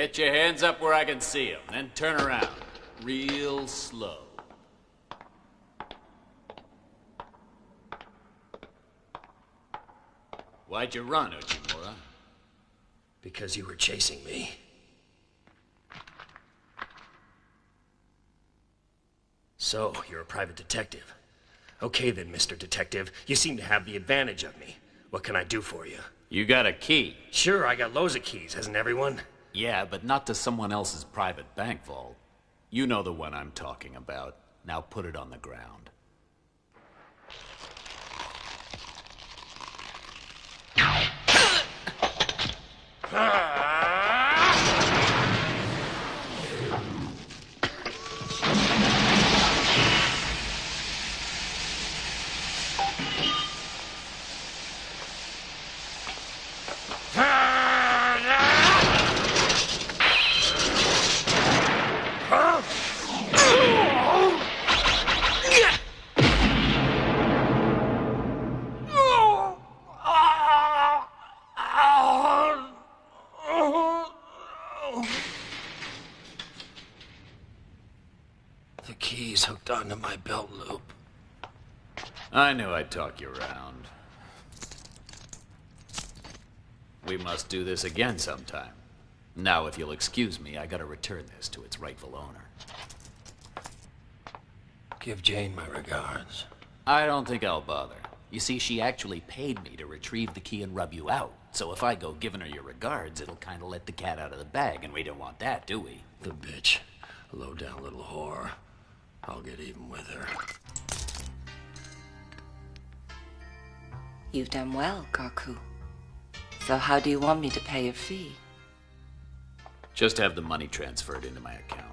Get your hands up where I can see them, then turn around. Real slow. Why'd you run, Uchimura? Because you were chasing me. So, you're a private detective. Okay then, Mr. Detective. You seem to have the advantage of me. What can I do for you? You got a key. Sure, I got loads of keys, hasn't everyone? Yeah, but not to someone else's private bank vault. You know the one I'm talking about. Now put it on the ground. The key's hooked onto my belt loop. I knew I'd talk you around. We must do this again sometime. Now, if you'll excuse me, I gotta return this to its rightful owner. Give Jane my regards. I don't think I'll bother. You see, she actually paid me to retrieve the key and rub you out. So if I go giving her your regards, it'll kinda let the cat out of the bag, and we don't want that, do we? The bitch. Low down little whore. I'll get even with her. You've done well, Goku. So how do you want me to pay your fee? Just have the money transferred into my account.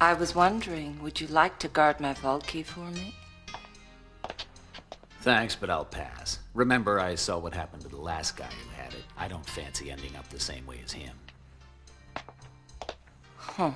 I was wondering, would you like to guard my vault key for me? Thanks, but I'll pass. Remember, I saw what happened to the last guy who had it. I don't fancy ending up the same way as him. Huh.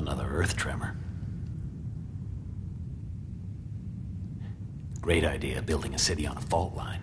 Another earth tremor. Great idea, building a city on a fault line.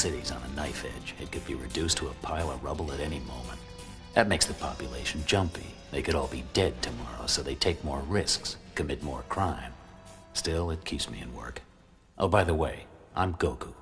City's on a knife edge. It could be reduced to a pile of rubble at any moment. That makes the population jumpy. They could all be dead tomorrow, so they take more risks, commit more crime. Still, it keeps me in work. Oh, by the way, I'm Goku.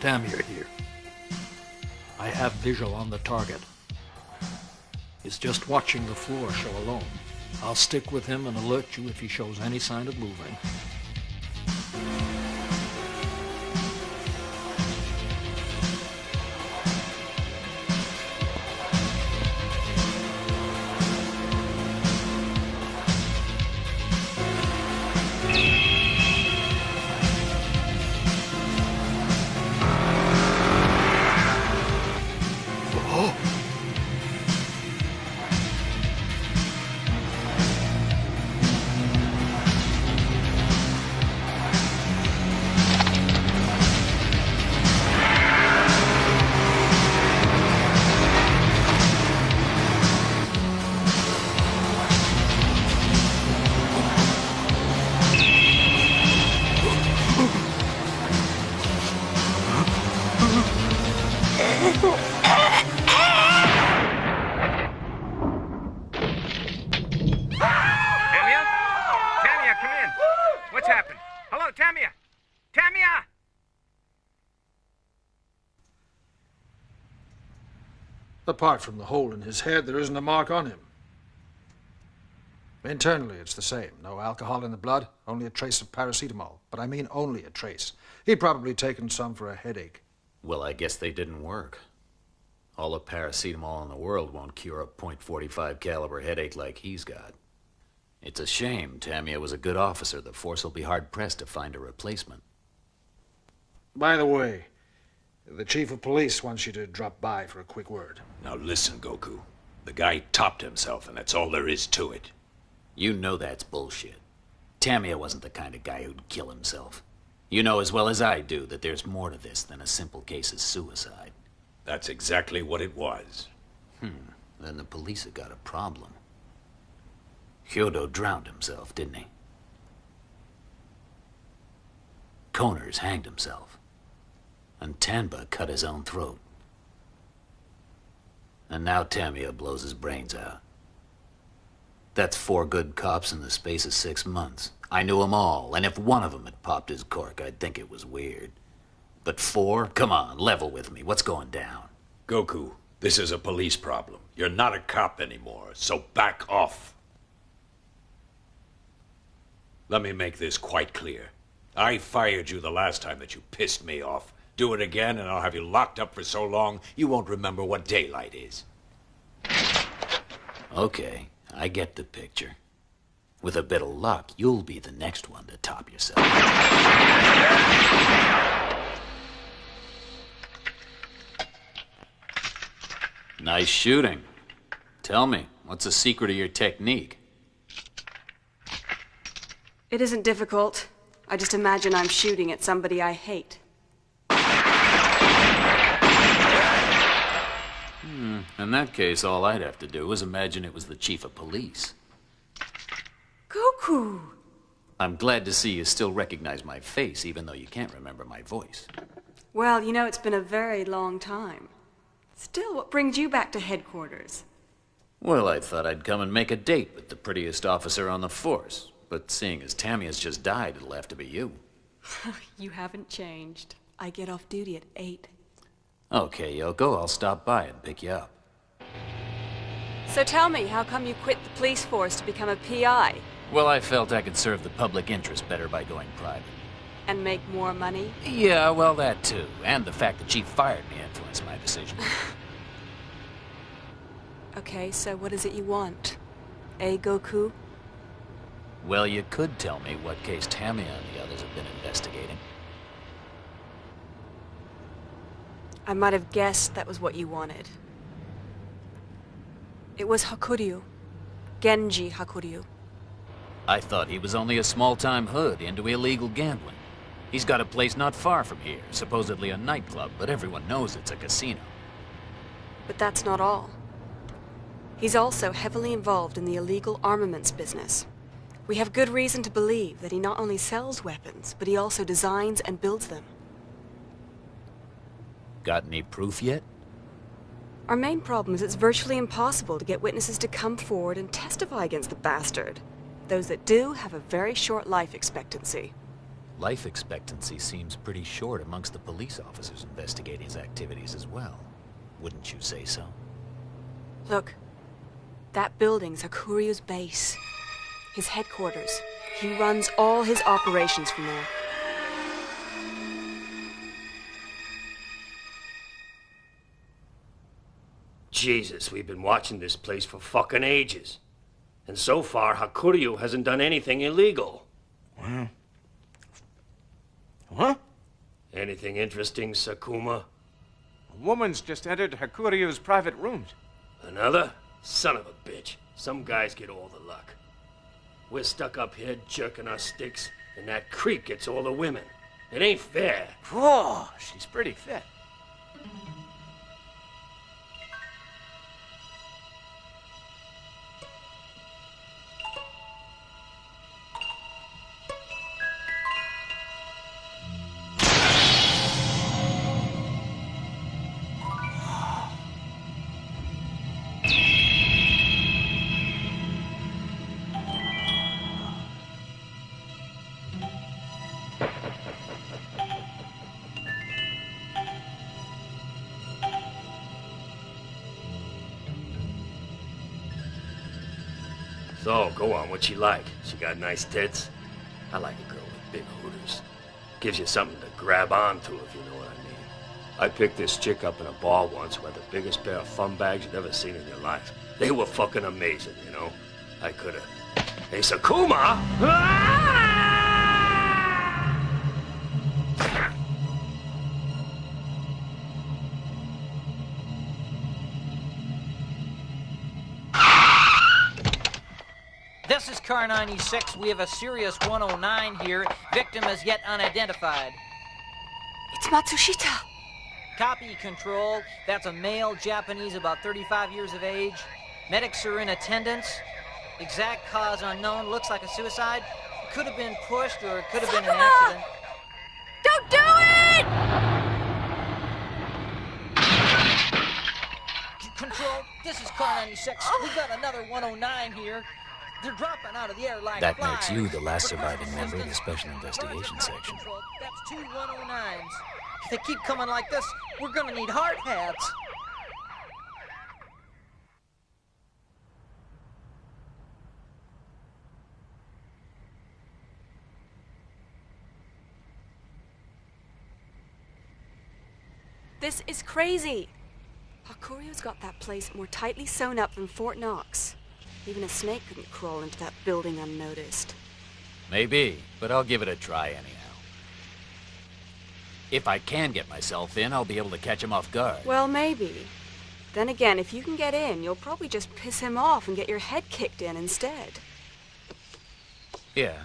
Please. Tamir here. I have visual on the target. He's just watching the floor show alone. I'll stick with him and alert you if he shows any sign of moving. Apart from the hole in his head, there isn't a mark on him. Internally, it's the same. No alcohol in the blood, only a trace of paracetamol. But I mean only a trace. He'd probably taken some for a headache. Well, I guess they didn't work. All the paracetamol in the world won't cure a .45 caliber headache like he's got. It's a shame. Tamia was a good officer. The force will be hard-pressed to find a replacement. By the way, the chief of police wants you to drop by for a quick word. Now listen, Goku. The guy topped himself, and that's all there is to it. You know that's bullshit. Tamia wasn't the kind of guy who'd kill himself. You know as well as I do that there's more to this than a simple case of suicide. That's exactly what it was. Hmm. Then the police have got a problem. Hyodo drowned himself, didn't he? Koners hanged himself. And Tanba cut his own throat. And now Tamia blows his brains out. That's four good cops in the space of six months. I knew 'em all, and if one of 'em had popped his cork, I'd think it was weird. But four? Come on, level with me. What's going down? Goku, this is a police problem. You're not a cop anymore, so back off. Let me make this quite clear. I fired you the last time that you pissed me off. Do it again, and I'll have you locked up for so long you won't remember what daylight is. Okay, I get the picture. With a bit of luck, you'll be the next one to top yourself. Nice shooting. Tell me, what's the secret of your technique? It isn't difficult. I just imagine I'm shooting at somebody I hate. Hmm. In that case, all I'd have to do is imagine it was the chief of police. Goku! I'm glad to see you still recognize my face, even though you can't remember my voice. Well, you know, it's been a very long time. Still, what brings you back to headquarters? Well, I thought I'd come and make a date with the prettiest officer on the force. But seeing as Tammy has just died, it'll have to be you. you haven't changed. I get off duty at 8. Okay, Yoko, I'll stop by and pick you up. So tell me, how come you quit the police force to become a PI? Well, I felt I could serve the public interest better by going private. And make more money? Yeah, well, that too. And the fact that Chief fired me influenced my decision. okay, so what is it you want? A Goku? Well, you could tell me what case Tamia and the others have been investigating. I might have guessed that was what you wanted. It was Hakuryu. Genji Hakuryu. I thought he was only a small-time hood into illegal gambling. He's got a place not far from here, supposedly a nightclub, but everyone knows it's a casino. But that's not all. He's also heavily involved in the illegal armaments business. We have good reason to believe that he not only sells weapons, but he also designs and builds them. Got any proof yet? Our main problem is it's virtually impossible to get witnesses to come forward and testify against the bastard. Those that do have a very short life expectancy. Life expectancy seems pretty short amongst the police officers investigating his activities as well. Wouldn't you say so? Look, that building's Hakuryu's base. His headquarters. He runs all his operations from there. Jesus, we've been watching this place for fucking ages. And so far, Hakuryu hasn't done anything illegal. Well... What? Anything interesting, Sakuma? A woman's just entered Hakuryu's private rooms. Another? Son of a bitch. Some guys get all the luck. We're stuck up here jerking our sticks, and that creep gets all the women. It ain't fair. Whoa, she's pretty fit. What she like? She got nice tits? I like a girl with big hooters. Gives you something to grab onto, if you know what I mean. I picked this chick up in a bar once who had the biggest pair of fun bags you'd ever seen in your life. They were fucking amazing, you know? I could've... Hey, Sakuma! Ah! 96 we have a serious 109 here. Victim is yet unidentified. It's Matsushita. Copy control. That's a male Japanese about 35 years of age. Medics are in attendance. Exact cause unknown. Looks like a suicide. Could have been pushed or could have Sakura! been an accident. Don't do it! C control, this is call 96. We got another 109 here. They're dropping out of the air like That makes you the last surviving member of the. Special Investigation Section. Control. That's two 109s. If they keep coming like this, we're gonna need hard hats. This is crazy. Hakuryu's got that place more tightly sewn up than Fort Knox. Even a snake couldn't crawl into that building unnoticed. Maybe, but I'll give it a try anyhow. If I can get myself in, I'll be able to catch him off guard. Well, maybe. Then again, if you can get in, you'll probably just piss him off and get your head kicked in instead. Yeah.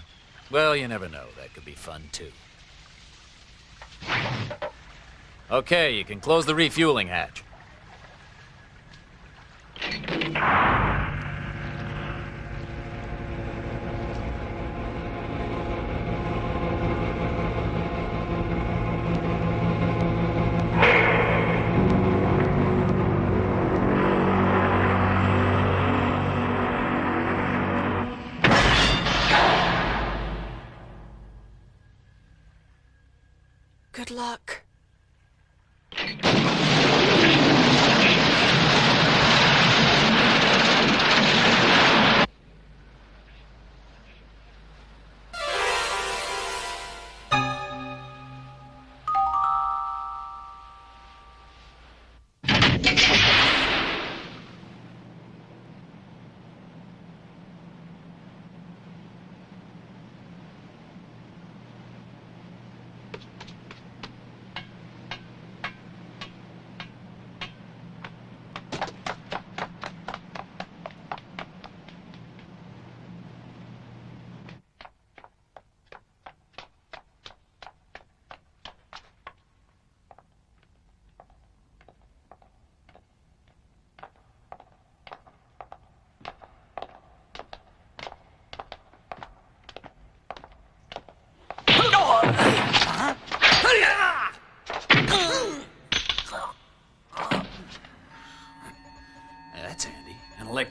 Well, you never know. That could be fun, too. Okay, you can close the refueling hatch.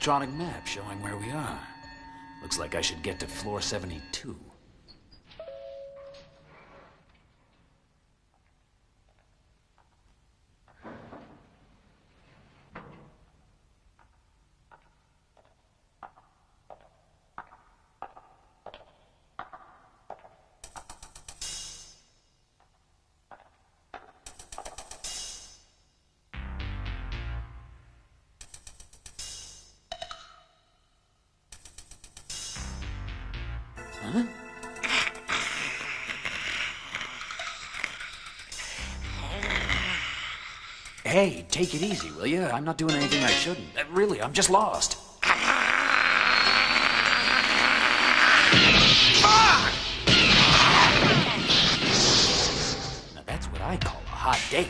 Electronic map showing where we are. Looks like I should get to floor 72. Hey, take it easy, will you? I'm not doing anything I shouldn't. Uh, Really, I'm just lost. Now that's what I call a hot date.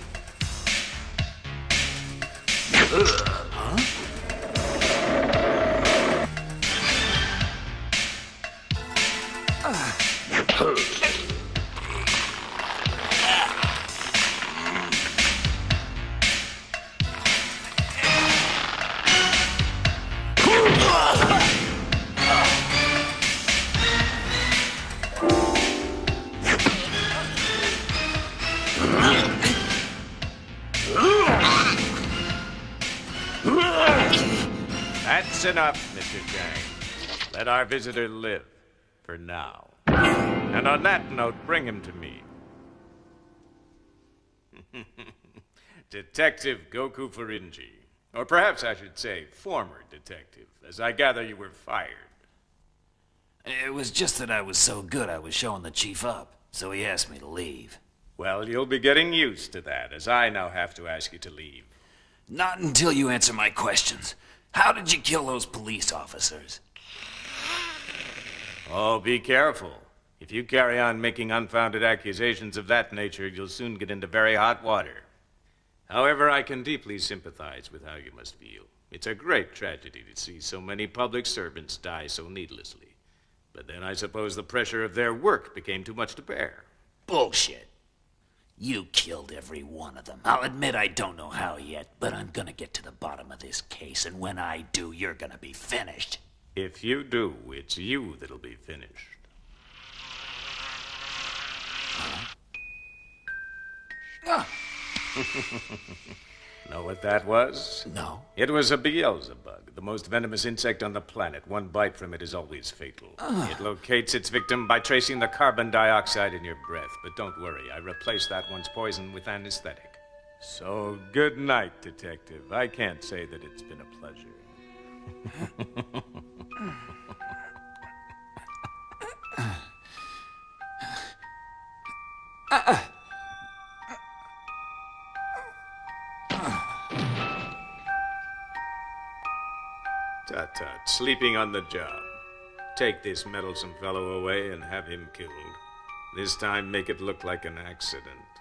That's enough, Mr. Chang. Let our visitor live. For now. And on that note, bring him to me. Detective Goku Furinji. Or perhaps I should say, former detective, as I gather you were fired. It was just that I was so good I was showing the chief up, so he asked me to leave. Well, you'll be getting used to that, as I now have to ask you to leave. Not until you answer my questions. How did you kill those police officers? Oh, be careful. If you carry on making unfounded accusations of that nature, you'll soon get into very hot water. However, I can deeply sympathize with how you must feel. It's a great tragedy to see so many public servants die so needlessly. But then I suppose the pressure of their work became too much to bear. Bullshit. You killed every one of them. I'll admit I don't know how yet, but I'm gonna get to the bottom of this case, and when I do, you're gonna be finished. If you do, it's you that'll be finished. Ah. know what that was? No. It was a Beelzebug, the most venomous insect on the planet. One bite from it is always fatal. Ah. It locates its victim by tracing the carbon dioxide in your breath. But don't worry, I replaced that one's poison with anesthetic. So, good night, Detective. I can't say that it's been a pleasure. Tut tut, uh, sleeping on the job. Take this meddlesome fellow away and have him killed. This time, make it look like an accident.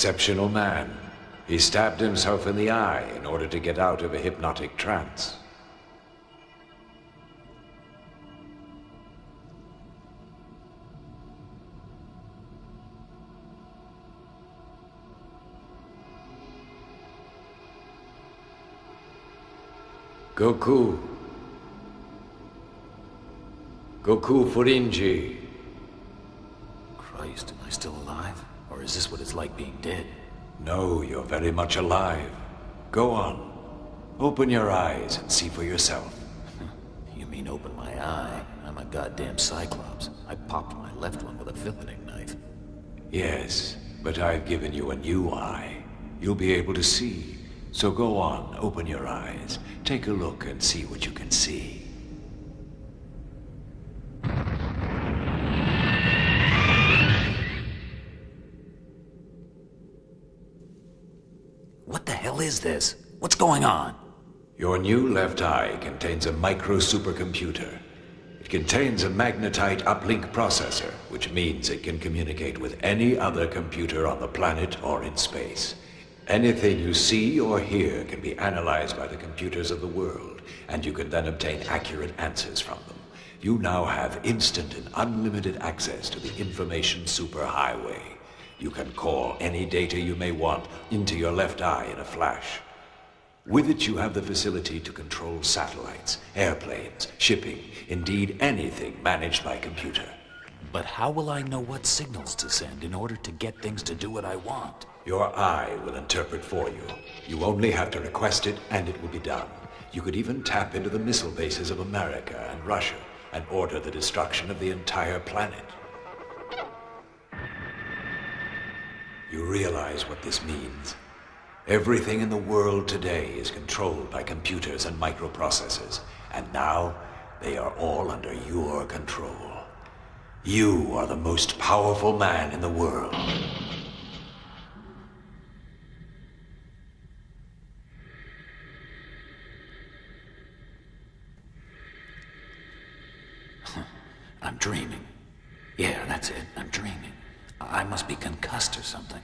Exceptional man. He stabbed himself in the eye in order to get out of a hypnotic trance. Goku. Goku Furinji. It's like being dead? No, you're very much alive. Go on. Open your eyes and see for yourself. You mean open my eye? I'm a goddamn cyclops. I popped my left one with a filleting knife. Yes, but I've given you a new eye. You'll be able to see. So go on, open your eyes. Take a look and see what you can see. What the hell is this? What's going on? Your new left eye contains a micro supercomputer. It contains a magnetite uplink processor, which means it can communicate with any other computer on the planet or in space. Anything you see or hear can be analyzed by the computers of the world, and you can then obtain accurate answers from them. You now have instant and unlimited access to the information superhighway. You can call any data you may want into your left eye in a flash. With it, you have the facility to control satellites, airplanes, shipping, indeed anything managed by computer. But how will I know what signals to send in order to get things to do what I want? Your eye will interpret for you. You only have to request it, and it will be done. You could even tap into the missile bases of America and Russia and order the destruction of the entire planet. You realize what this means? Everything in the world today is controlled by computers and microprocessors, and now they are all under your control. You are the most powerful man in the world. I'm dreaming. Yeah, that's it. I'm dreaming. I must be concussed or something.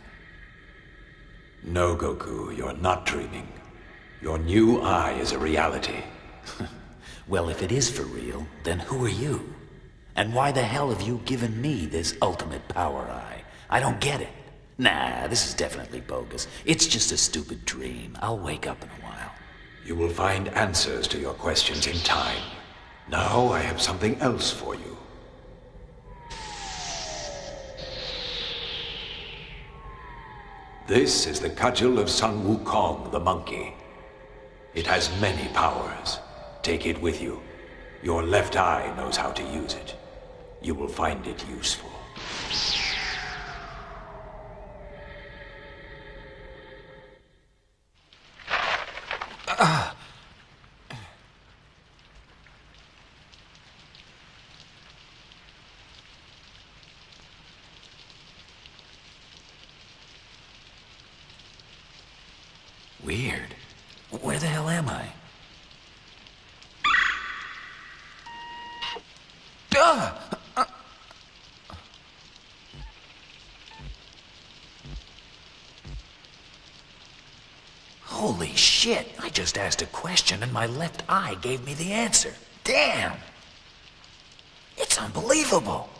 No, Goku, you're not dreaming. Your new eye is a reality. well, if it is for real, then who are you? And why the hell have you given me this ultimate power eye? I don't get it. Nah, this is definitely bogus. It's just a stupid dream. I'll wake up in a while. You will find answers to your questions in time. Now I have something else for you. This is the cudgel of Sun Wukong, the monkey. It has many powers. Take it with you. Your left eye knows how to use it. You will find it useful. Weird. Where the hell am I? Holy shit! I just asked a question and my left eye gave me the answer. Damn! It's unbelievable!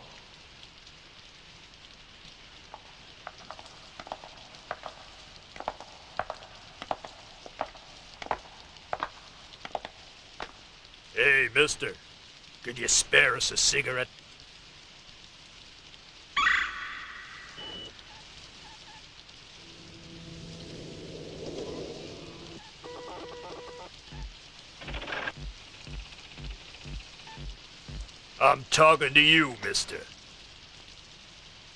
Hey, mister. Could you spare us a cigarette? I'm talking to you, mister.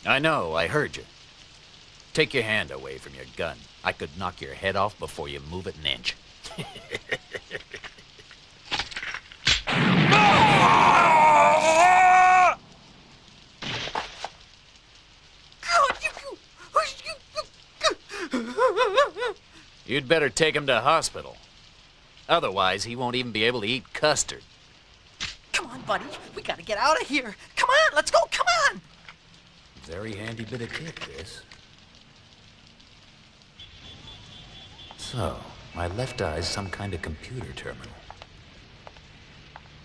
I know, I heard you. Take your hand away from your gun. I could knock your head off before you move it an inch. You'd better take him to hospital. Otherwise, he won't even be able to eat custard. Come on, buddy. Get out of here. Come on, let's go. Come on. Very handy bit of kit, this. So, my left eye's some kind of computer terminal.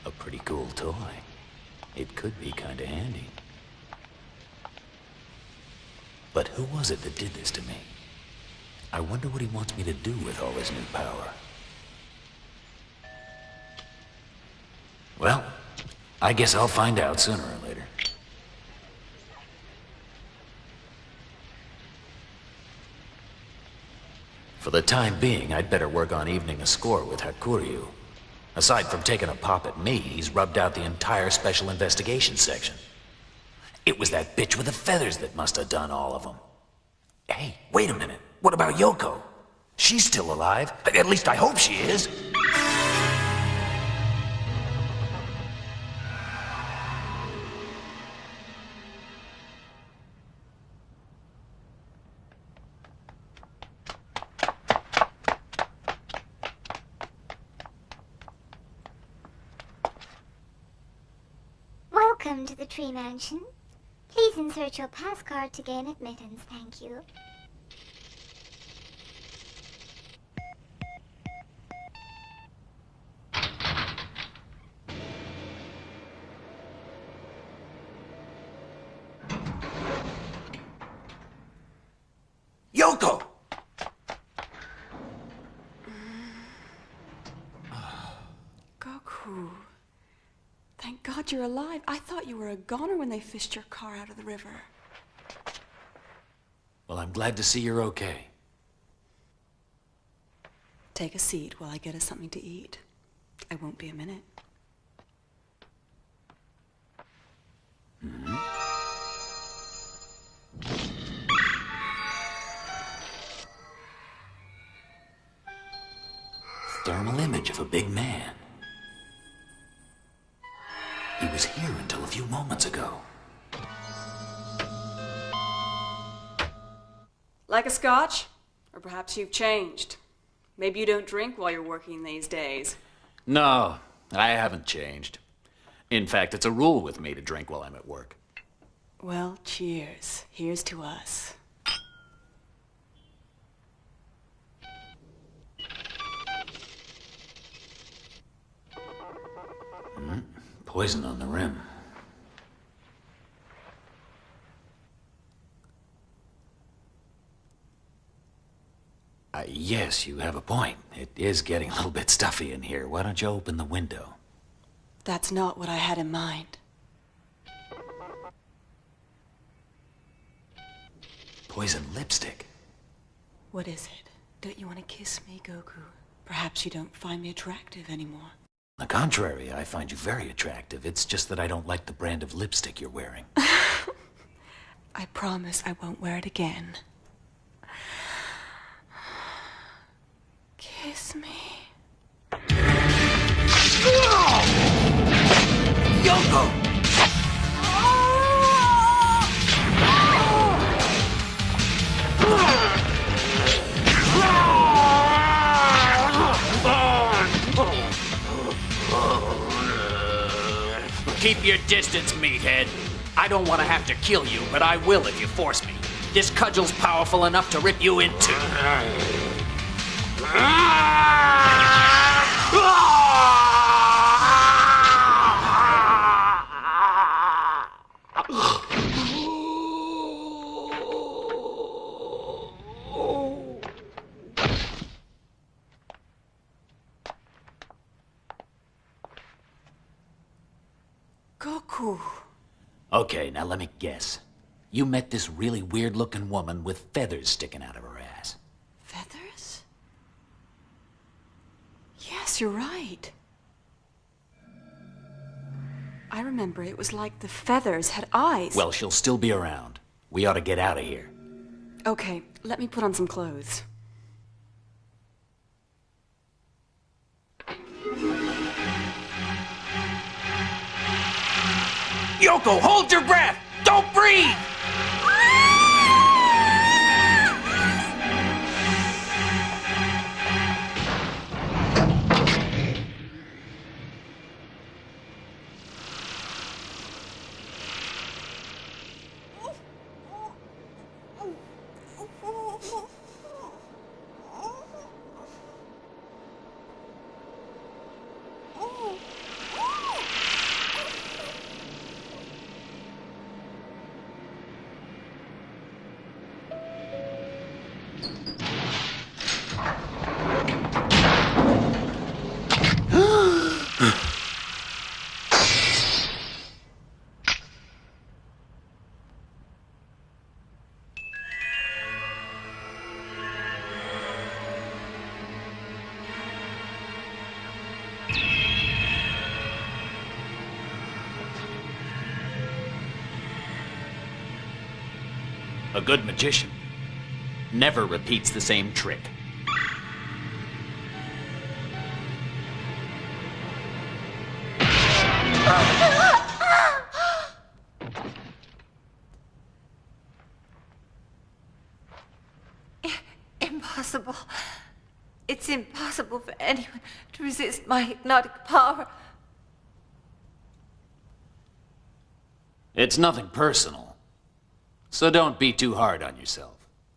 A pretty cool toy. It could be kind of handy. But who was it that did this to me? I wonder what he wants me to do with all his new power. Well, I guess I'll find out sooner or later. For the time being, I'd better work on evening a score with Hakuryu. Aside from taking a pop at me, he's rubbed out the entire Special Investigation section. It was that bitch with the feathers that must have done all of them. Hey, wait a minute. What about Yoko? She's still alive. At least I hope she is. Your pass card to gain admittance, thank you. Yoko! Goku. Thank God you're alive. I thought you were a goner when they fished your car out of the river. Well, I'm glad to see you're okay. Take a seat while I get us something to eat. I won't be a minute. Hmm? Thermal image of a big man. Was here until a few moments ago. Like a scotch? Or perhaps you've changed. Maybe you don't drink while you're working these days. No, I haven't changed. In fact, it's a rule with me to drink while I'm at work. Well, cheers. Here's to us. Poison on the rim. Uh, yes, you have a point. It is getting a little bit stuffy in here. Why don't you open the window? That's not what I had in mind. Poison lipstick. What is it? Don't you want to kiss me, Goku? Perhaps you don't find me attractive anymore. On the contrary, I find you very attractive. It's just that I don't like the brand of lipstick you're wearing. I promise I won't wear it again. Distance, meathead. I don't want to have to kill you, but I will if you force me. This cudgel's powerful enough to rip you in two. Ah! Okay, now let me guess. You met this really weird looking woman with feathers sticking out of her ass. Feathers? Yes, you're right. I remember it was like the feathers had eyes. Well, she'll still be around. We ought to get out of here. Okay, let me put on some clothes. Yoko, hold your breath! Don't breathe! Good magician. never repeats the same trick. Impossible. It's impossible for anyone to resist my hypnotic power. It's nothing personal. So don't be too hard on yourself.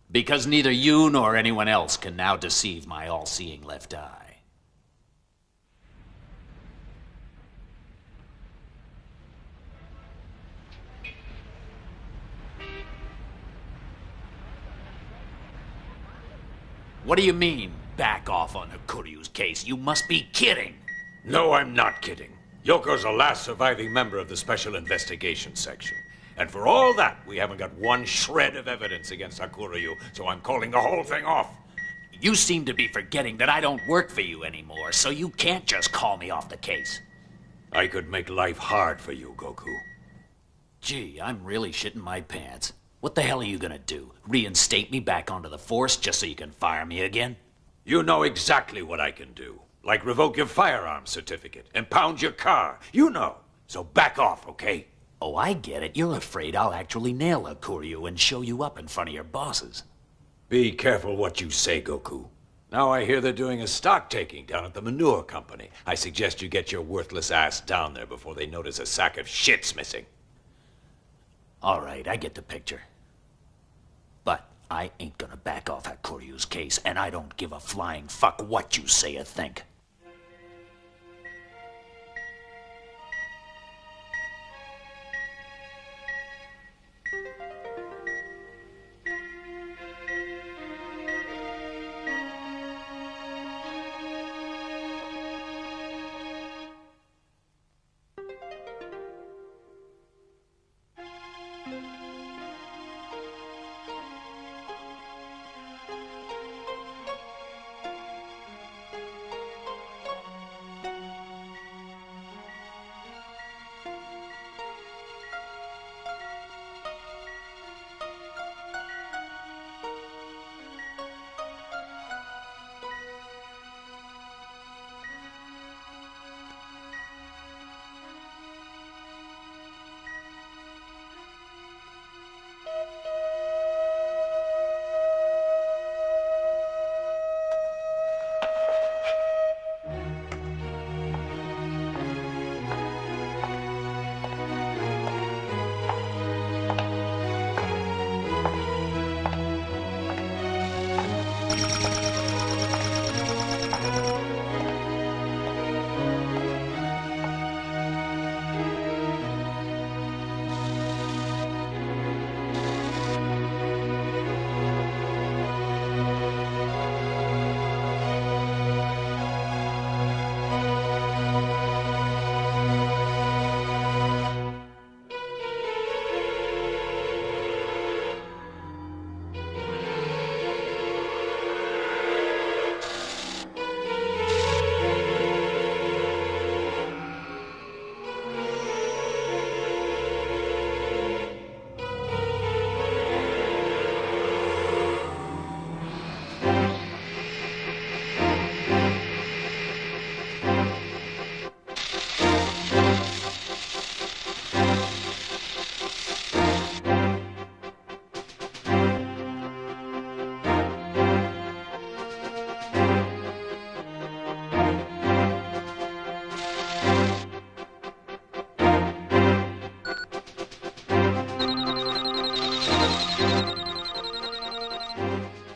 Because neither you nor anyone else can now deceive my all-seeing left eye. What do you mean, back off on Hakuryu's case? You must be kidding. No, I'm not kidding. Yoko's the last surviving member of the Special Investigation Section. And for all that, we haven't got one shred of evidence against Hakuryu, so I'm calling the whole thing off. You seem to be forgetting that I don't work for you anymore, so you can't just call me off the case. I could make life hard for you, Goku. Gee, I'm really shitting my pants. What the hell are you gonna do? Reinstate me back onto the force just so you can fire me again? You know exactly what I can do. Like revoke your firearm certificate, impound your car. You know. So back off, okay? Oh, I get it. You're afraid I'll actually nail Hakuryu and show you up in front of your bosses. Be careful what you say, Goku. Now I hear they're doing a stock taking down at the manure company. I suggest you get your worthless ass down there before they notice a sack of shit's missing. All right, I get the picture. But I ain't gonna back off Hakuryu's case, and I don't give a flying fuck what you say or think.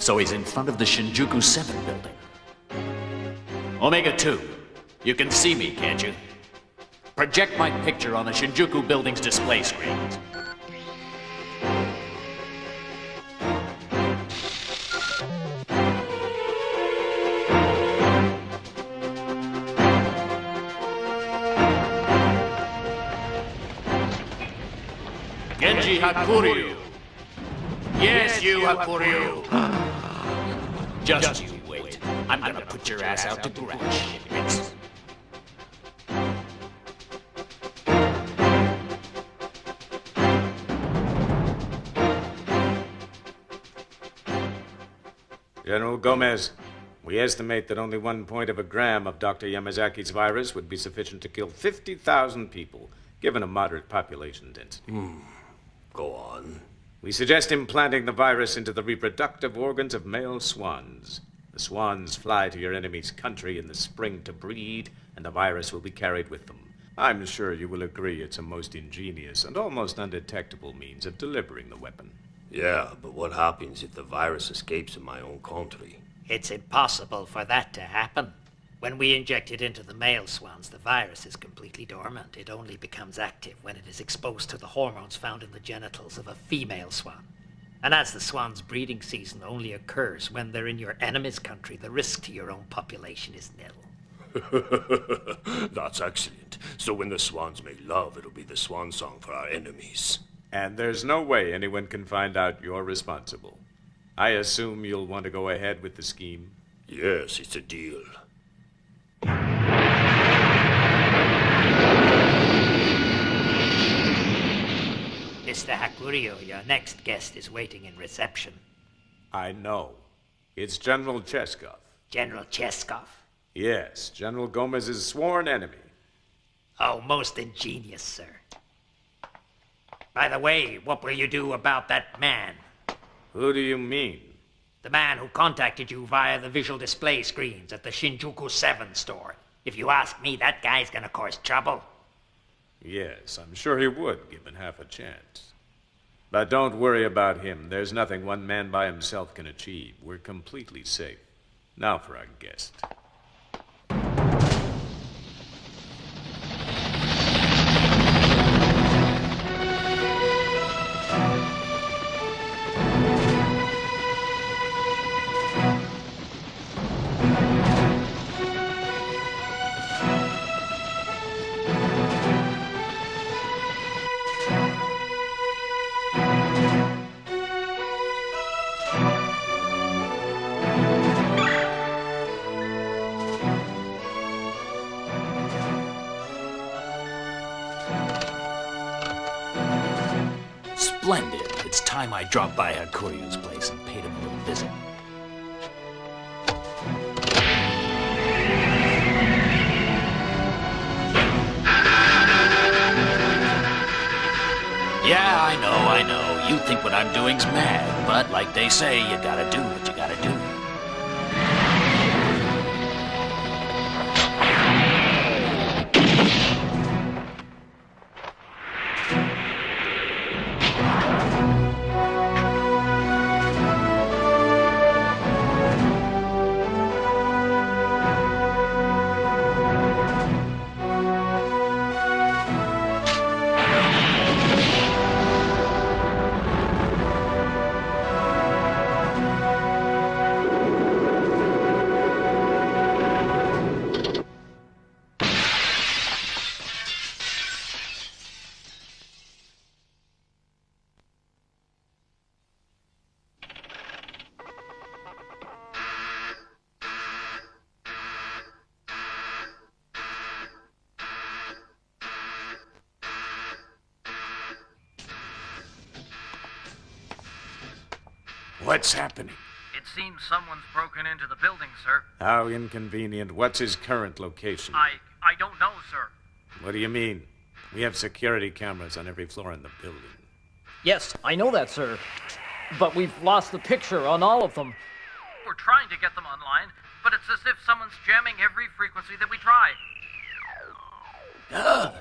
So he's in front of the Shinjuku 7 building. Omega 2, you can see me, can't you? Project my picture on the Shinjuku building's display screens. Genji Hakuryu. Yes, you Hakuryu. Just you wait. I'm gonna put your ass out to grass. General Gomez, we estimate that only one point of a gram of Dr. Yamazaki's virus would be sufficient to kill 50,000 people, given a moderate population density. Hmm. Go on. We suggest implanting the virus into the reproductive organs of male swans. The swans fly to your enemy's country in the spring to breed, and the virus will be carried with them. I'm sure you will agree it's a most ingenious and almost undetectable means of delivering the weapon. Yeah, but what happens if the virus escapes in my own country? It's impossible for that to happen. When we inject it into the male swans, the virus is completely dormant. It only becomes active when it is exposed to the hormones found in the genitals of a female swan. And as the swan's breeding season only occurs when they're in your enemy's country, the risk to your own population is nil. That's excellent. So when the swans make love, it'll be the swan song for our enemies. And there's no way anyone can find out you're responsible. I assume you'll want to go ahead with the scheme? Yes, it's a deal. Mr. Hakuryu, your next guest is waiting in reception. I know. It's General Cheskov. General Cheskov. Yes, General Gomez's sworn enemy. Oh, most ingenious, sir. By the way, what will you do about that man? Who do you mean? The man who contacted you via the visual display screens at the Shinjuku 7 store. If you ask me, that guy's gonna cause trouble. Yes, I'm sure he would, given half a chance. But don't worry about him. There's nothing one man by himself can achieve. We're completely safe. Now for our guest. Time I dropped by Hakuryu's place and paid him a little visit. Yeah, I know, I know. You think what I'm doing's mad, but like they say, you gotta do what you gotta do. What's happening? It seems someone's broken into the building, sir. How inconvenient. What's his current location? I I don't know, sir. What do you mean? We have security cameras on every floor in the building. Yes, I know that, sir. But we've lost the picture on all of them. We're trying to get them online, but it's as if someone's jamming every frequency that we try. Ugh.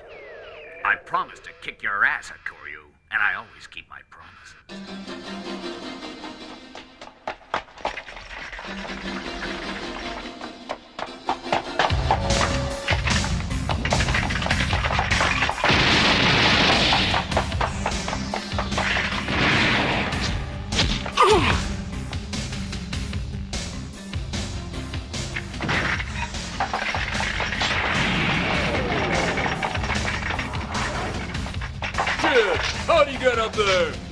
I promised to kick your ass, Hakuryu, and I always keep my promises. Kid, how'd you get up there?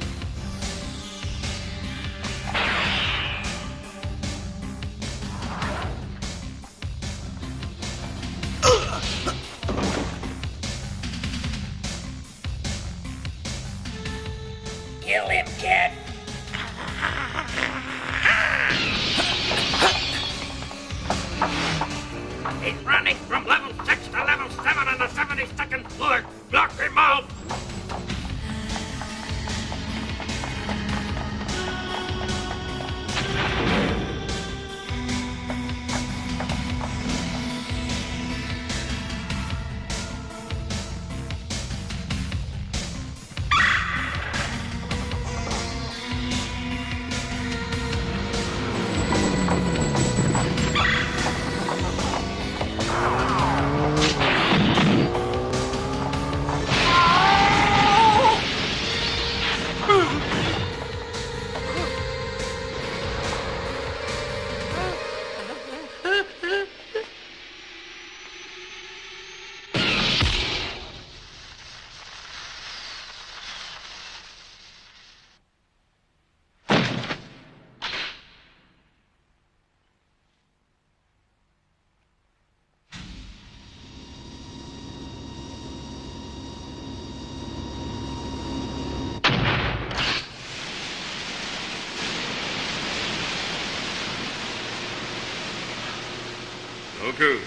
Goku.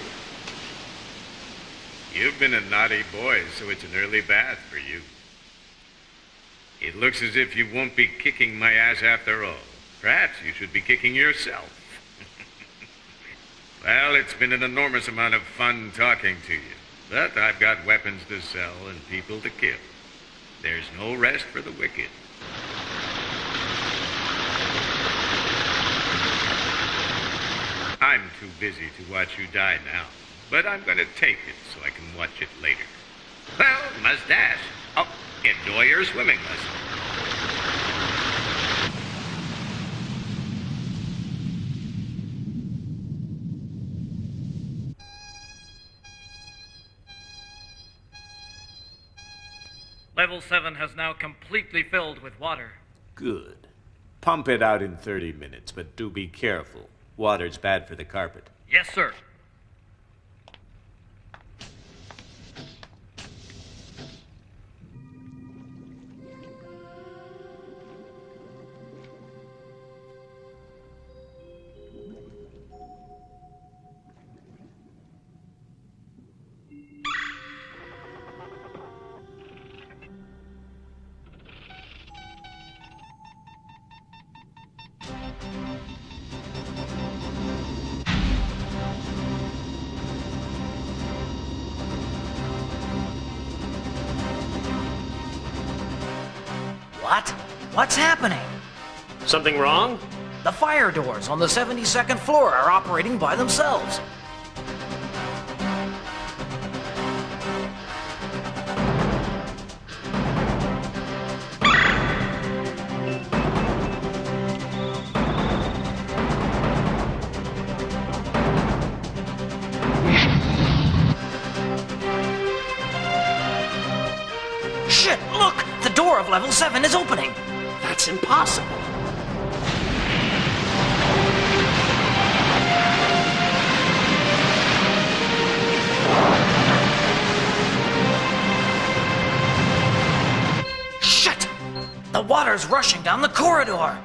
You've been a naughty boy, so it's an early bath for you. It looks as if you won't be kicking my ass after all. Perhaps you should be kicking yourself. well, it's been an enormous amount of fun talking to you. But I've got weapons to sell and people to kill. There's no rest for the wicked. I'm too busy to watch you die now, but I'm going to tape it so I can watch it later. Well, mustache. Oh, enjoy your swimming lesson. Level 7 has now completely filled with water. Good. Pump it out in 30 minutes, but do be careful. Water's bad for the carpet. Yes, sir. Something wrong? The fire doors on the 72nd floor are operating by themselves. The water's rushing down the corridor!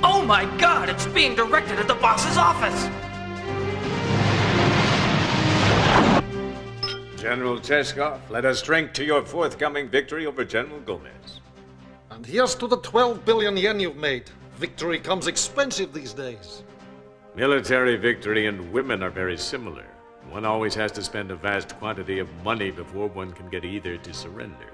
Oh my god, it's being directed at the boss's office! General Cheskov, let us drink to your forthcoming victory over General Gomez. And here's to the 12 billion yen you've made. Victory comes expensive these days. Military victory and women are very similar. One always has to spend a vast quantity of money before one can get either to surrender.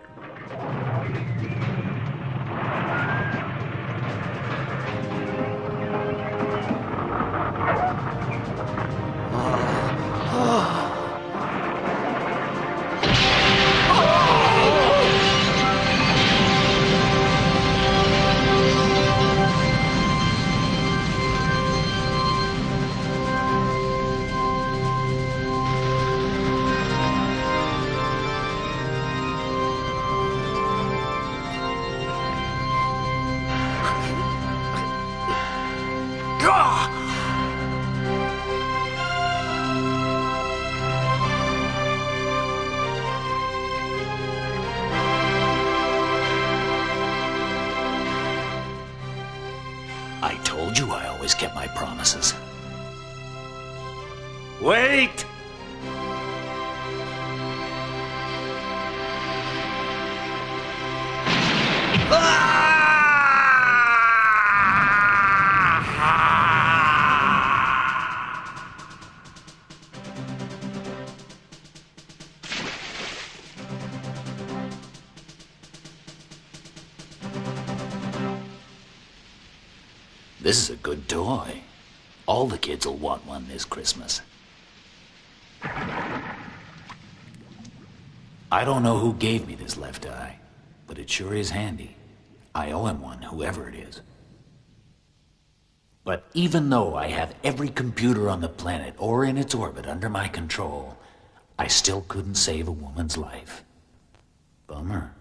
This Christmas. I don't know who gave me this left eye, but it sure is handy. I owe him one, whoever it is. But even though I have every computer on the planet or in its orbit under my control, I still couldn't save a woman's life. Bummer.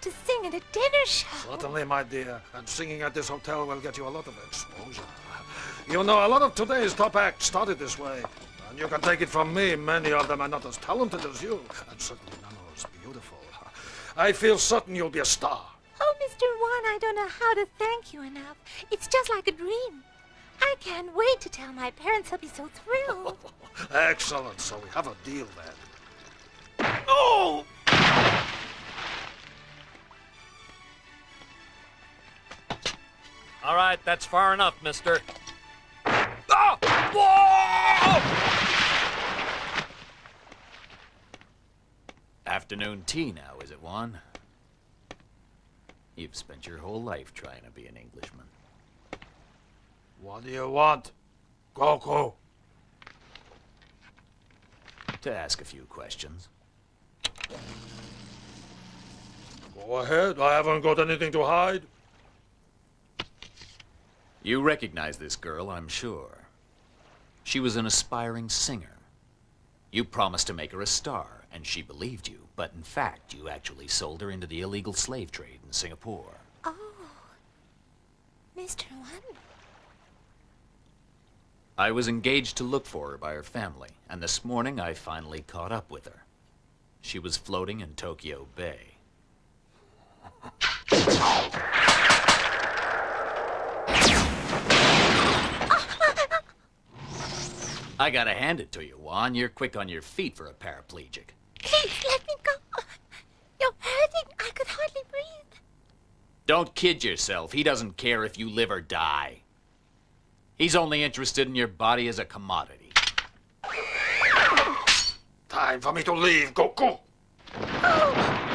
To sing at a dinner show. Certainly, my dear. And singing at this hotel will get you a lot of exposure. You know, a lot of today's top acts started this way. And you can take it from me, many of them are not as talented as you, and certainly none as beautiful. I feel certain you'll be a star. Oh, Mr. Wan, I don't know how to thank you enough. It's just like a dream. I can't wait to tell my parents. They'll be so thrilled. Excellent. So we have a deal then. Oh! All right, that's far enough, mister. Ah! Whoa! Afternoon tea now, is it, Juan? You've spent your whole life trying to be an Englishman. What do you want? Goku? To ask a few questions. Go ahead. I haven't got anything to hide. You recognize this girl, I'm sure. She was an aspiring singer. You promised to make her a star, and she believed you, but in fact, you actually sold her into the illegal slave trade in Singapore. Oh. Mr. Wan? I was engaged to look for her by her family, and this morning I finally caught up with her. She was floating in Tokyo Bay. I gotta hand it to you, Juan. You're quick on your feet for a paraplegic. Please let me go. You're hurting. I could hardly breathe. Don't kid yourself. He doesn't care if you live or die. He's only interested in your body as a commodity. Time for me to leave, Goku. Help!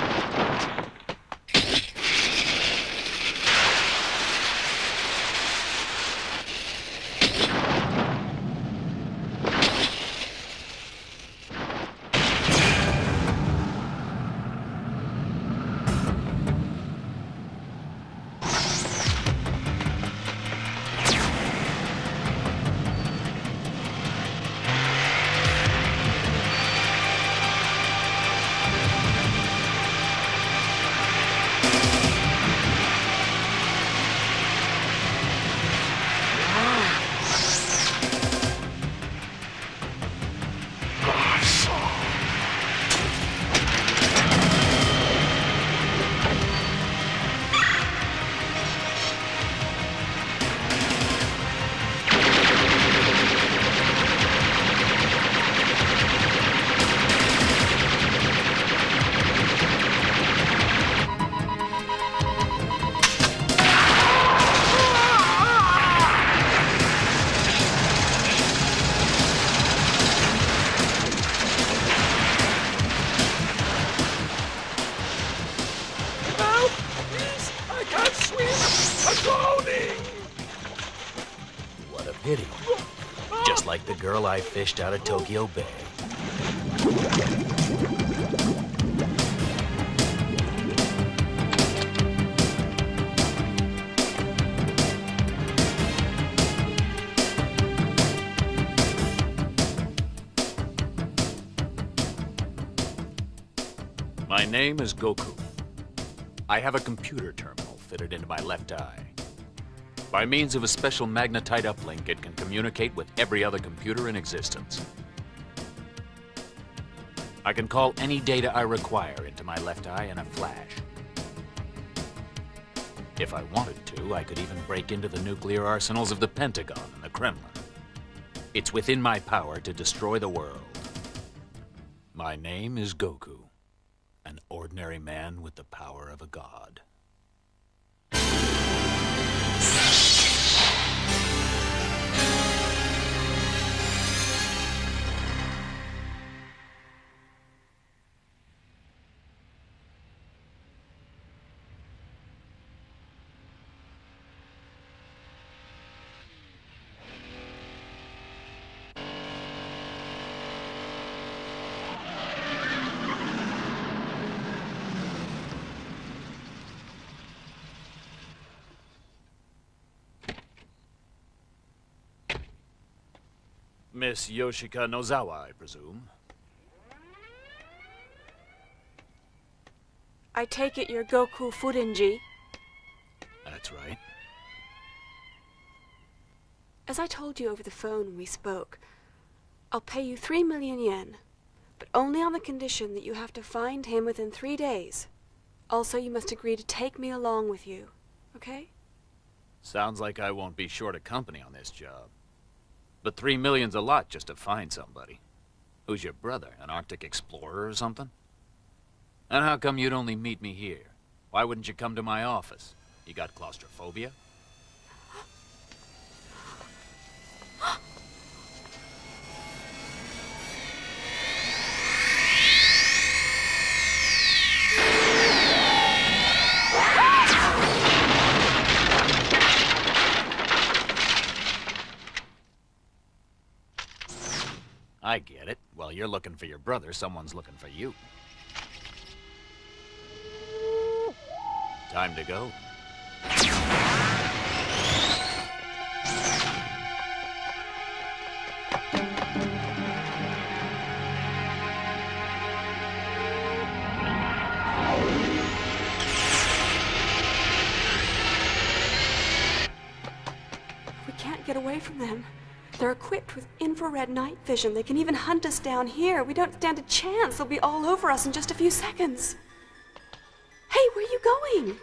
Fished out of Tokyo Bay. My name is Goku. I have a computer terminal fitted into my left eye. By means of a special magnetite uplink, communicate with every other computer in existence. I can call any data I require into my left eye in a flash. If I wanted to, I could even break into the nuclear arsenals of the Pentagon and the Kremlin. It's within my power to destroy the world. My name is Goku, an ordinary man with the power of a god. Miss Yoshika Nozawa, I presume. I take it you're Goku Furinji. That's right. As I told you over the phone when we spoke, I'll pay you three million yen, but only on the condition that you have to find him within three days. Also, you must agree to take me along with you, okay? Sounds like I won't be short of company on this job. But three million's a lot just to find somebody. Who's your brother, an Arctic explorer or something? And how come you'd only meet me here? Why wouldn't you come to my office? You got claustrophobia? I get it. While you're looking for your brother, someone's looking for you. Time to go. Equipped with infrared night vision. They can even hunt us down here. We don't stand a chance. They'll be all over us in just a few seconds. Hey, where are you going?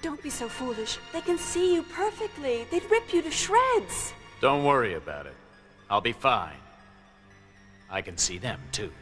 Don't be so foolish. They can see you perfectly. They'd rip you to shreds. Don't worry about it. I'll be fine. I can see them, too.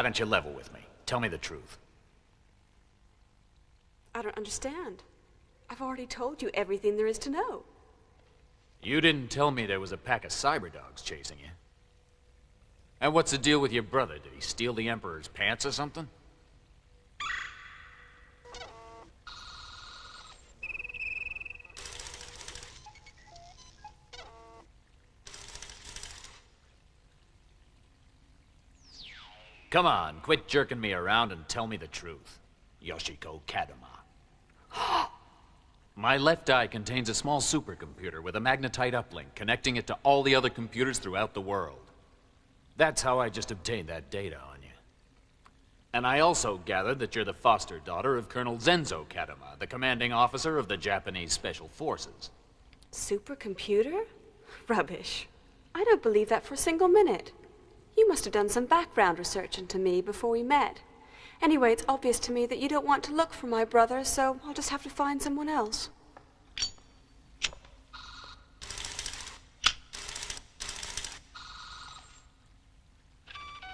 Why don't you level with me? Tell me the truth. I don't understand. I've already told you everything there is to know. You didn't tell me there was a pack of cyber dogs chasing you. And what's the deal with your brother? Did he steal the Emperor's pants or something? Come on, quit jerking me around and tell me the truth. Yoshiko Kadama. My left eye contains a small supercomputer with a magnetite uplink connecting it to all the other computers throughout the world. That's how I just obtained that data on you. And I also gathered that you're the foster daughter of Colonel Zenzo Kadama, the commanding officer of the Japanese Special Forces. Supercomputer? Rubbish. I don't believe that for a single minute. You must have done some background research into me before we met. Anyway, it's obvious to me that you don't want to look for my brother, so I'll just have to find someone else.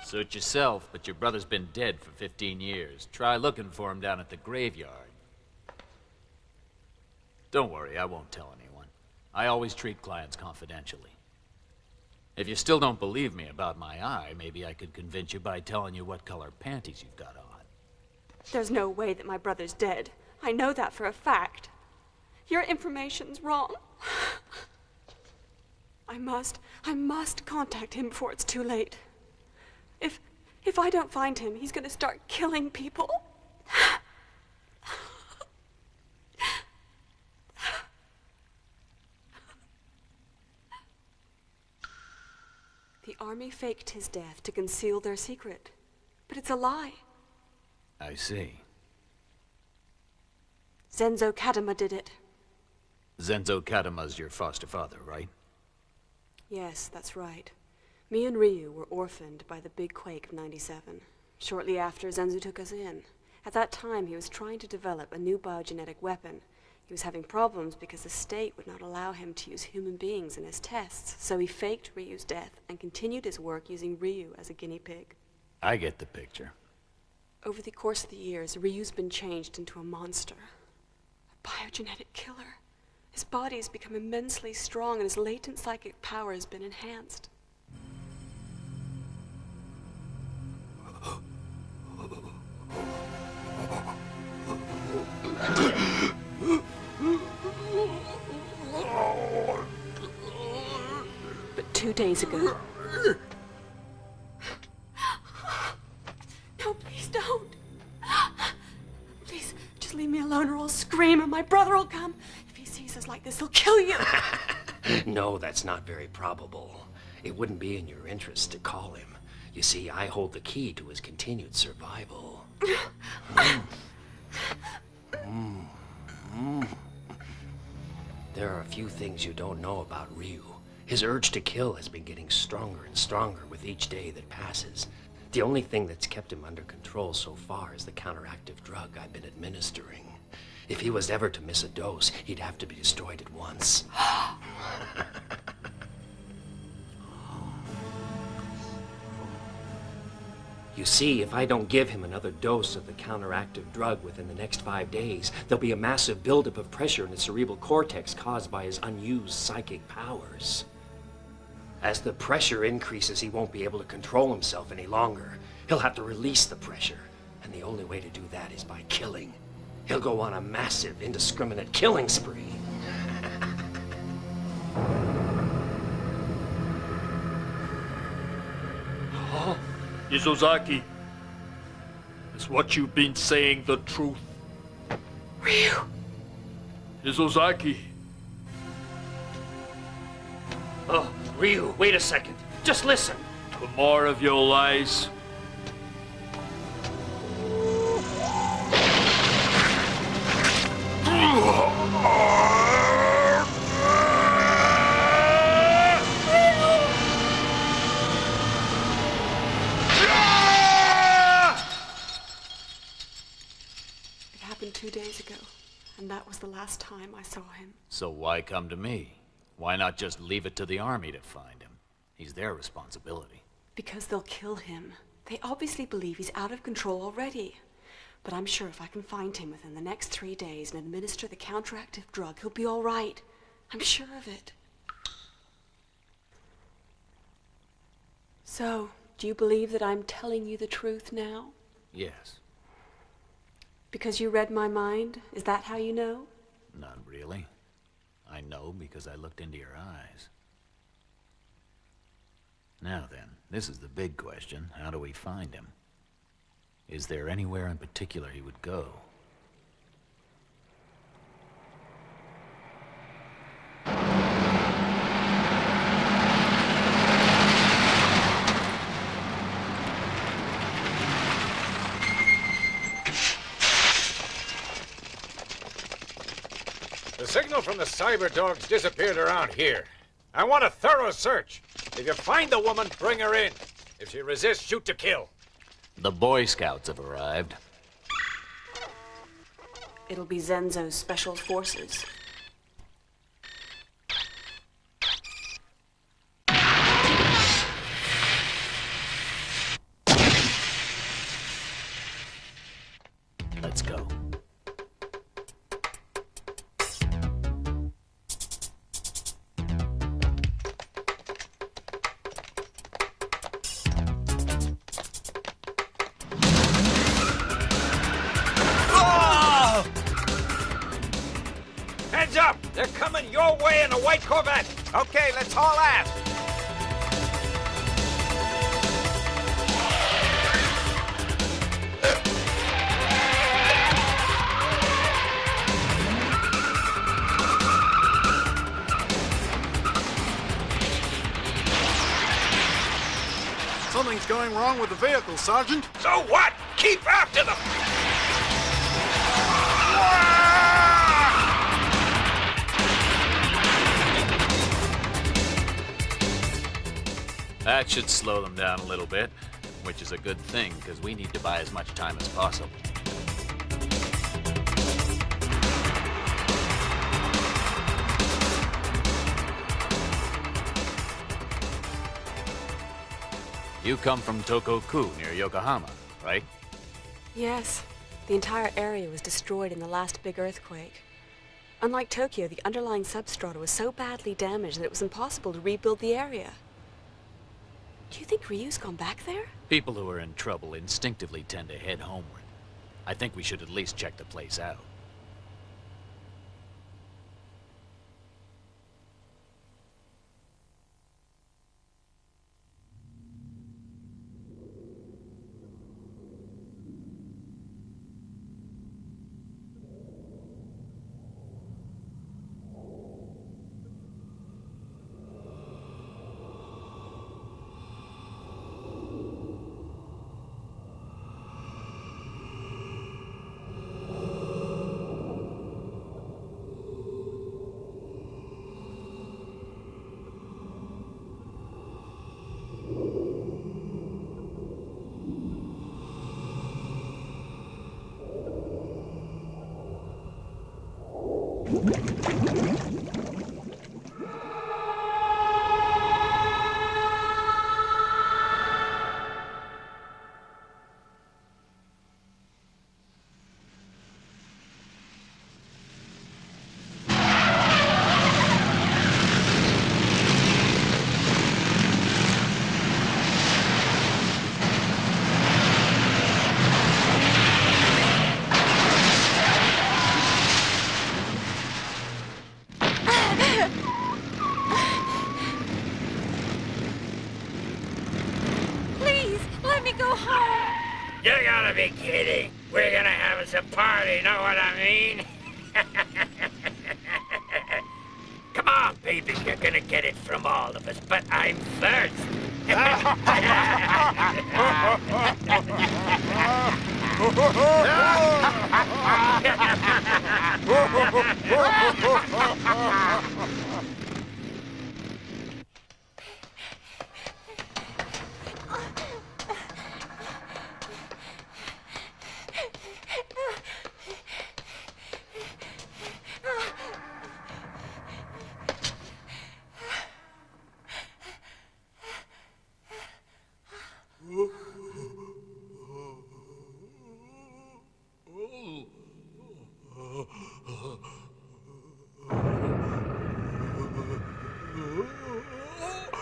Suit yourself, but your brother's been dead for 15 years. Try looking for him down at the graveyard. Don't worry, I won't tell anyone. I always treat clients confidentially. If you still don't believe me about my eye, maybe I could convince you by telling you what color panties you've got on. There's no way that my brother's dead. I know that for a fact. Your information's wrong. I must, I must contact him before it's too late. If, if I don't find him, he's gonna start killing people. The army faked his death to conceal their secret. But it's a lie. I see. Zenzo Kadama did it. Zenzo Kadama's your foster father, right? Yes, that's right. Me and Ryu were orphaned by the big quake of 97. Shortly after, Zenzo took us in. At that time, he was trying to develop a new biogenetic weapon. He was having problems because the state would not allow him to use human beings in his tests, so he faked Ryu's death and continued his work using Ryu as a guinea pig. I get the picture. Over the course of the years, Ryu's been changed into a monster. A biogenetic killer. His body has become immensely strong and his latent psychic power has been enhanced. Two days ago. No, please don't. Please, just leave me alone or I'll scream and my brother will come. If he sees us like this, he'll kill you. no, that's not very probable. It wouldn't be in your interest to call him. You see, I hold the key to his continued survival. Mm. Mm. Mm. There are a few things you don't know about Ryu. His urge to kill has been getting stronger and stronger with each day that passes. The only thing that's kept him under control so far is the counteractive drug I've been administering. If he was ever to miss a dose, he'd have to be destroyed at once. You see, if I don't give him another dose of the counteractive drug within the next five days, there'll be a massive buildup of pressure in the cerebral cortex caused by his unused psychic powers. As the pressure increases, he won't be able to control himself any longer. He'll have to release the pressure, and the only way to do that is by killing. He'll go on a massive, indiscriminate killing spree. Huh? Izozaki, is what you've been saying the truth? Ryu! Izozaki. Oh, Ryu, wait a second. Just listen. The more of your lies, It happened two days ago, and that was the last time I saw him. So why come to me? Why not just leave it to the army to find him? He's their responsibility. Because they'll kill him. They obviously believe he's out of control already. But I'm sure if I can find him within the next three days and administer the counteractive drug, he'll be all right. I'm sure of it. So, do you believe that I'm telling you the truth now? Yes. Because you read my mind? Is that how you know? Not really. I know because I looked into your eyes. Now then, this is the big question. How do we find him? Is there anywhere in particular he would go? Signal from the cyber dogs disappeared around here. I want a thorough search. If you find the woman, bring her in. If she resists, shoot to kill. The Boy Scouts have arrived. It'll be Zenzo's special forces. Way in a white Corvette. Okay, let's haul ass. Something's going wrong with the vehicle, Sergeant. So what? Keep after them! That should slow them down a little bit, which is a good thing, because we need to buy as much time as possible. You come from Tokoku, near Yokohama, right? Yes. The entire area was destroyed in the last big earthquake. Unlike Tokyo, the underlying substrata was so badly damaged that it was impossible to rebuild the area. Do you think Ryu's gone back there? People who are in trouble instinctively tend to head homeward. I think we should at least check the place out. Please, let me go home. You gotta be kidding. We're gonna have us a party, know what I mean? Come on, baby, you're gonna get it from all of us, but I'm first.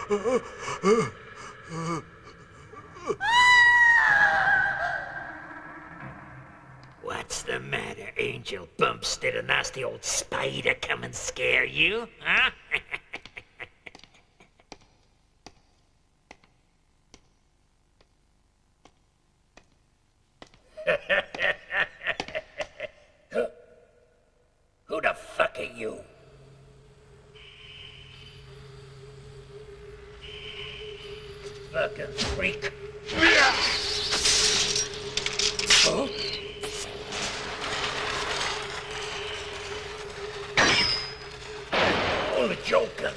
What's the matter, Angel Bumps? Did a nasty old spider come and scare you, huh? Who the fuck are you? Fucking freak. Oh? Only joking.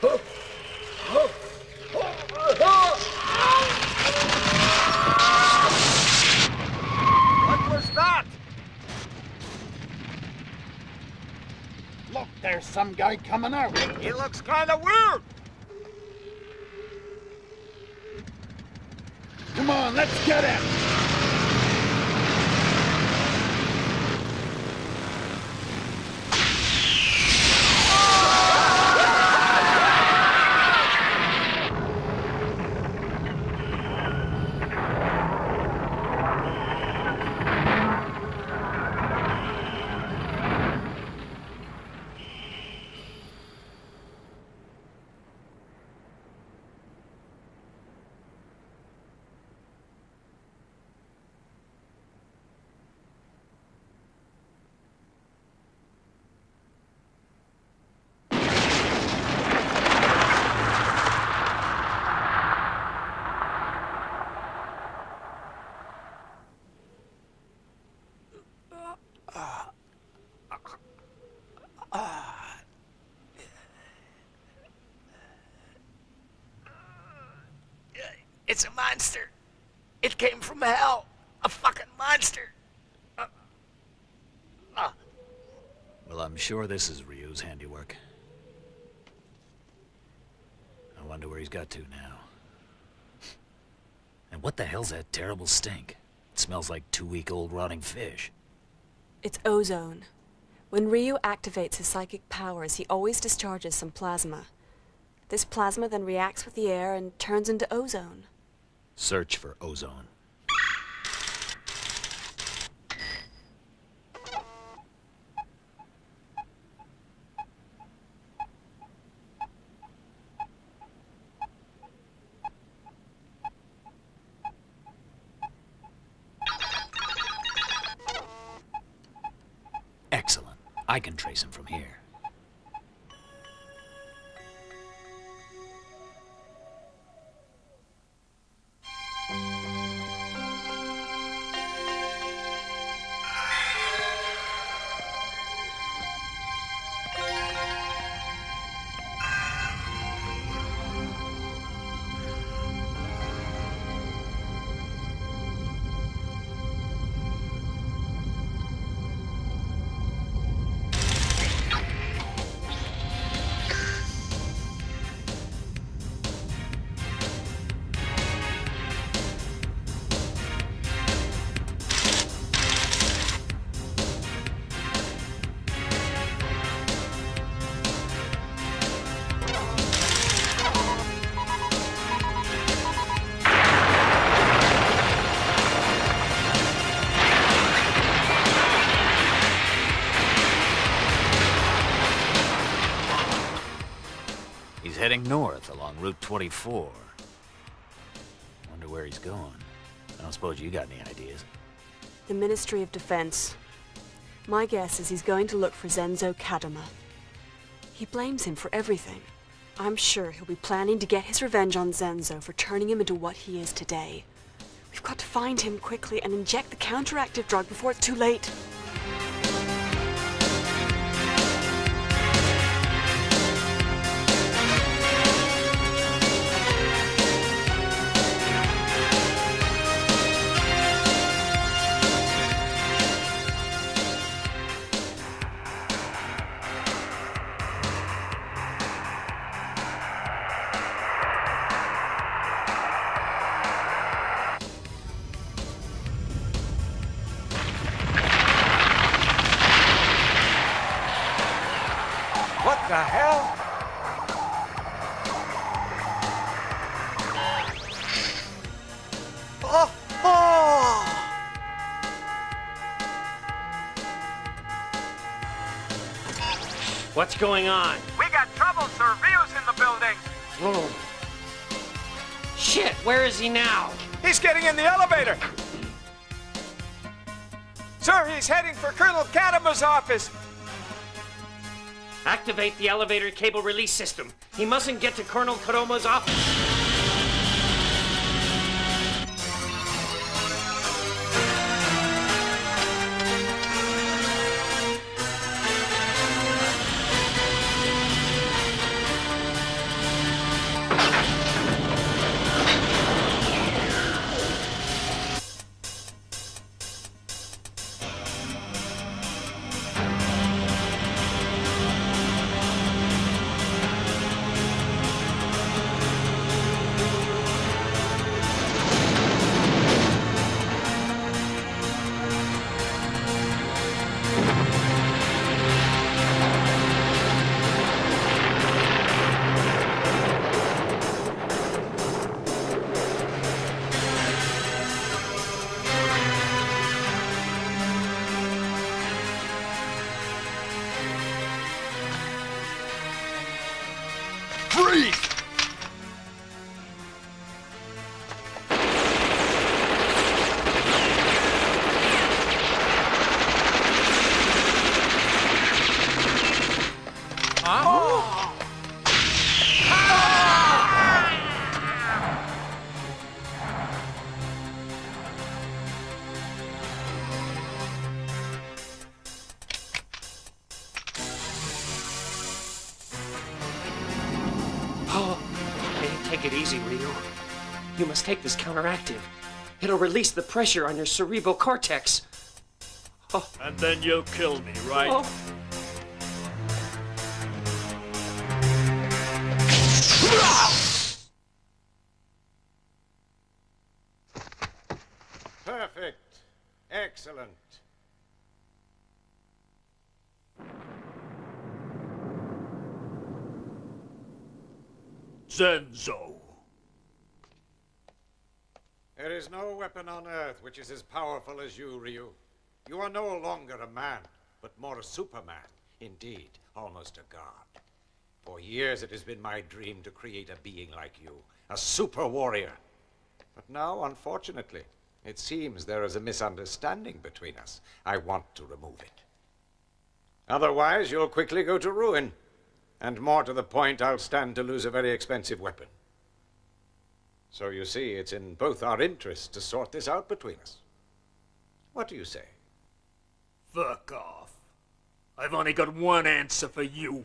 What was that? Look, there's some guy coming out. He looks kind of weird. Come on, let's get him. It's a monster. It came from hell. A fucking monster. Uh, uh. Well, I'm sure this is Ryu's handiwork. I wonder where he's got to now. And what the hell's that terrible stink? It smells like two-week-old rotting fish. It's ozone. When Ryu activates his psychic powers, he always discharges some plasma. This plasma then reacts with the air and turns into ozone. Search for ozone. Route 24. Wonder where he's going. I don't suppose you got any ideas. The Ministry of Defense. My guess is he's going to look for Zenzo Kadama. He blames him for everything. I'm sure he'll be planning to get his revenge on Zenzo for turning him into what he is today. We've got to find him quickly and inject the counteractive drug before it's too late. Is he now? He's getting in the elevator. Sir, he's heading for Colonel Kadama's office. Activate the elevator cable release system. He mustn't get to Colonel Kadoma's office. take this counteractive. It'll release the pressure on your cerebral cortex. Oh. And then you'll kill me, right? Oh. Perfect. Excellent. Zenzo. There is no weapon on Earth which is as powerful as you, Ryu. You are no longer a man, but more a superman. Indeed, almost a god. For years it has been my dream to create a being like you, a super warrior. But now, unfortunately, it seems there is a misunderstanding between us. I want to remove it. Otherwise, you'll quickly go to ruin. And more to the point, I'll stand to lose a very expensive weapon. So you see, it's in both our interests to sort this out between us. What do you say? Fuck off. I've only got one answer for you.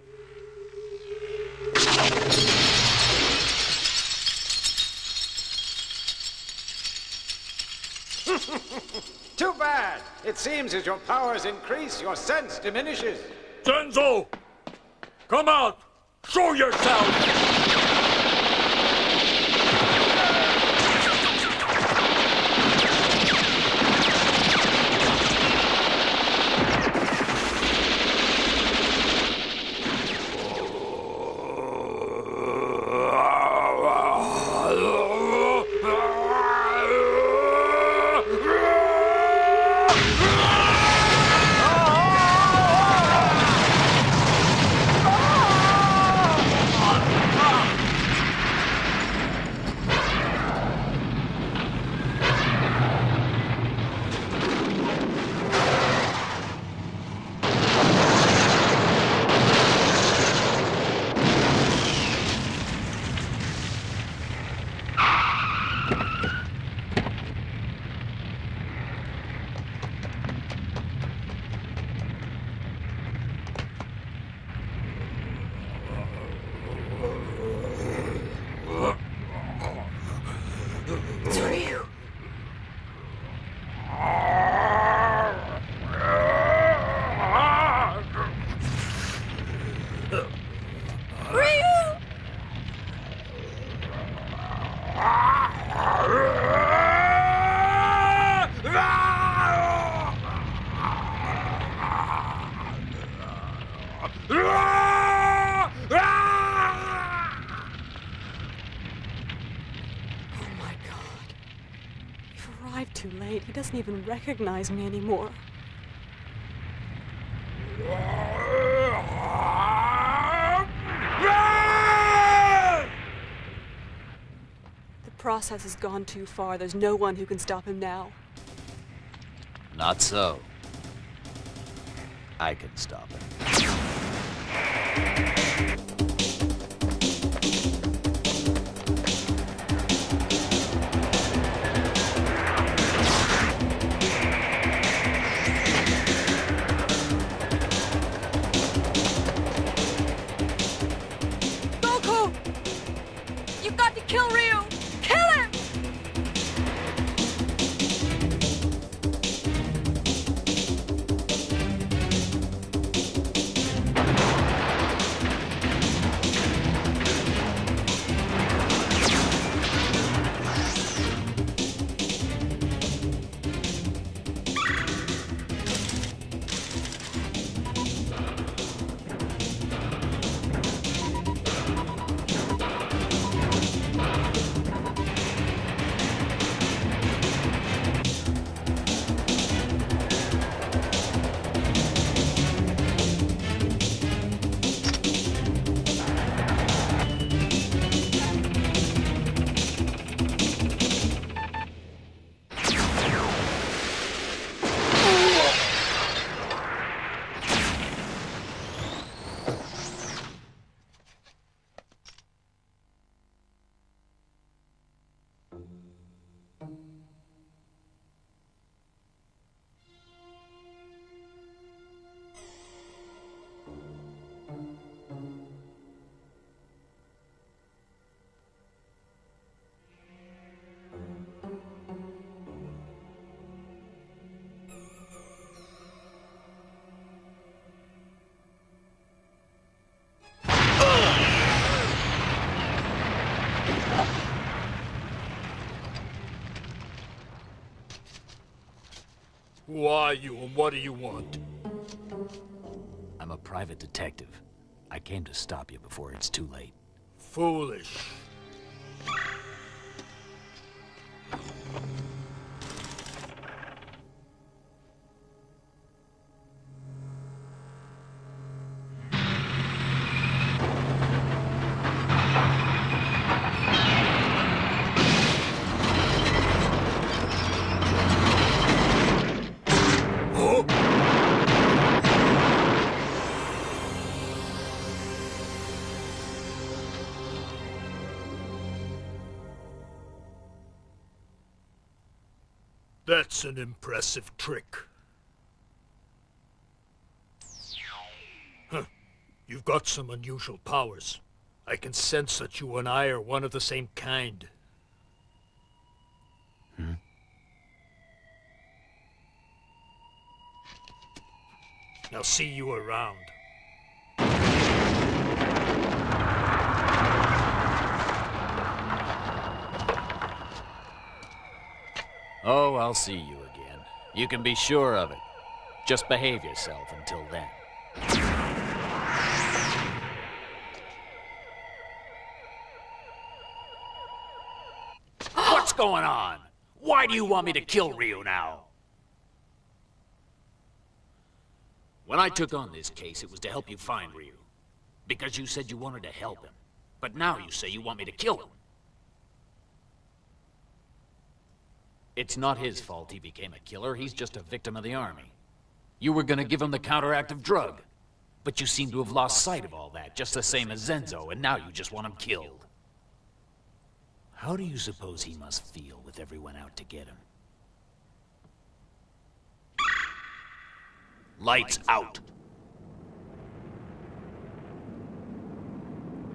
Too bad! It seems as your powers increase, your sense diminishes. Zenzo! Come out! Show yourself! Ah! He doesn't even recognize me anymore. The process has gone too far. There's no one who can stop him now. Not so. I can stop it. Are you and what do you want? I'm a private detective. I came to stop you before it's too late. foolish. An impressive trick. Huh. You've got some unusual powers. I can sense that you and I are one of the same kind. Hmm? Now see you around. Oh, I'll see you. You can be sure of it. Just behave yourself until then. What's going on? Why do you want me to kill Ryu now? When I took on this case, it was to help you find Ryu. Because you said you wanted to help him. But now you say you want me to kill him. It's not his fault he became a killer. He's just a victim of the army. You were gonna give him the counteractive drug. But you seem to have lost sight of all that, just the same as Zenzo, and now you just want him killed. How do you suppose he must feel with everyone out to get him? Lights out!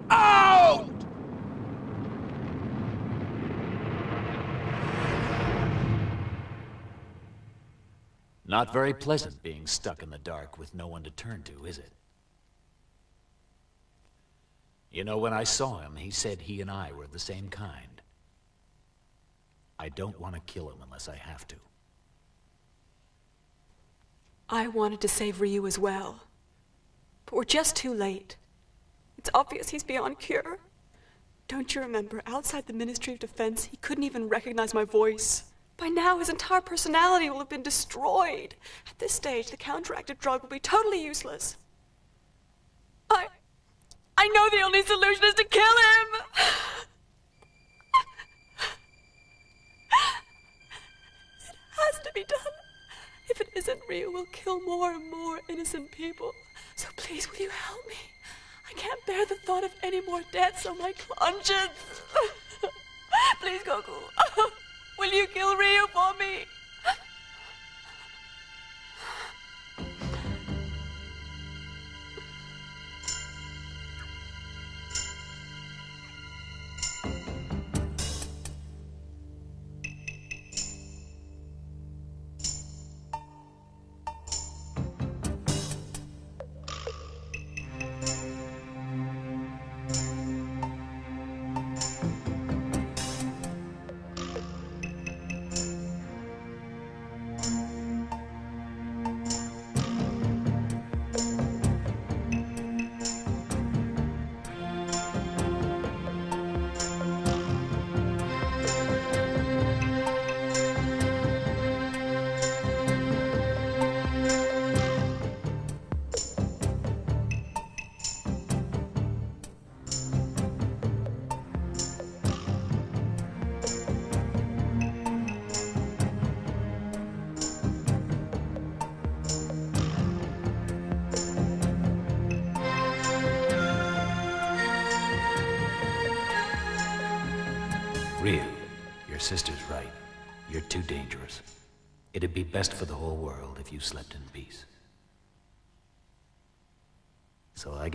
Out! Not very pleasant being stuck in the dark with no one to turn to, is it? You know, when I saw him, he said he and I were the same kind. I don't want to kill him unless I have to. I wanted to save Ryu as well. But we're just too late. It's obvious he's beyond cure. Don't you remember, outside the Ministry of Defense, he couldn't even recognize my voice. By now, his entire personality will have been destroyed. At this stage, the counteractive drug will be totally useless. I. I know the only solution is to kill him! it has to be done. If it isn't, Ryu will kill more and more innocent people. So please, will you help me? I can't bear the thought of any more deaths on my conscience. please, Goku. Will you kill Ryu for me?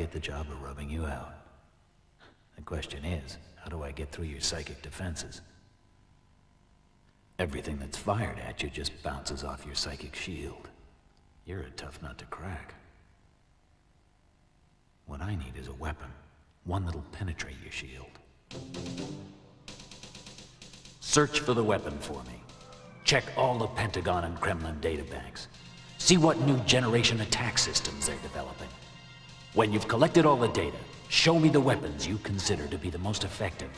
Get the job of rubbing you out. The question is, how do I get through your psychic defenses? Everything that's fired at you just bounces off your psychic shield. You're a tough nut to crack. What I need is a weapon. One that'll penetrate your shield. Search for the weapon for me. Check all the Pentagon and Kremlin databanks. See what new generation attack systems they're developing. When you've collected all the data, Show me the weapons you consider to be the most effective.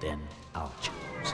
Then I'll choose.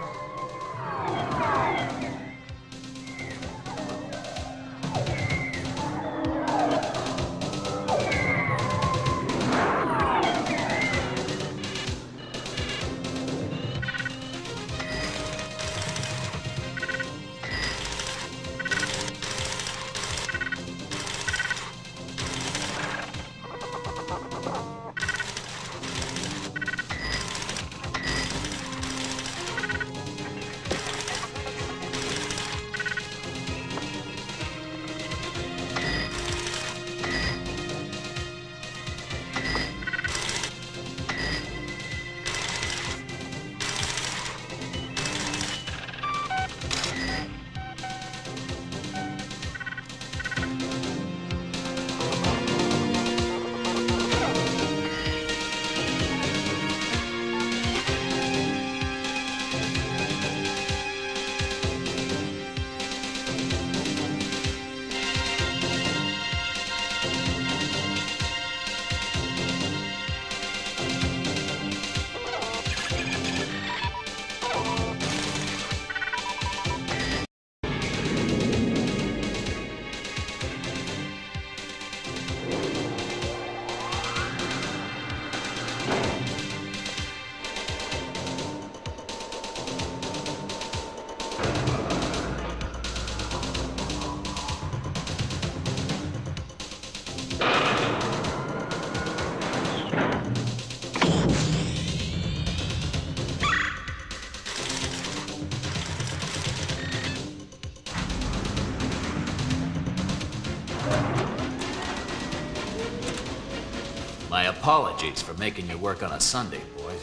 Apologies for making you work on a Sunday, boys.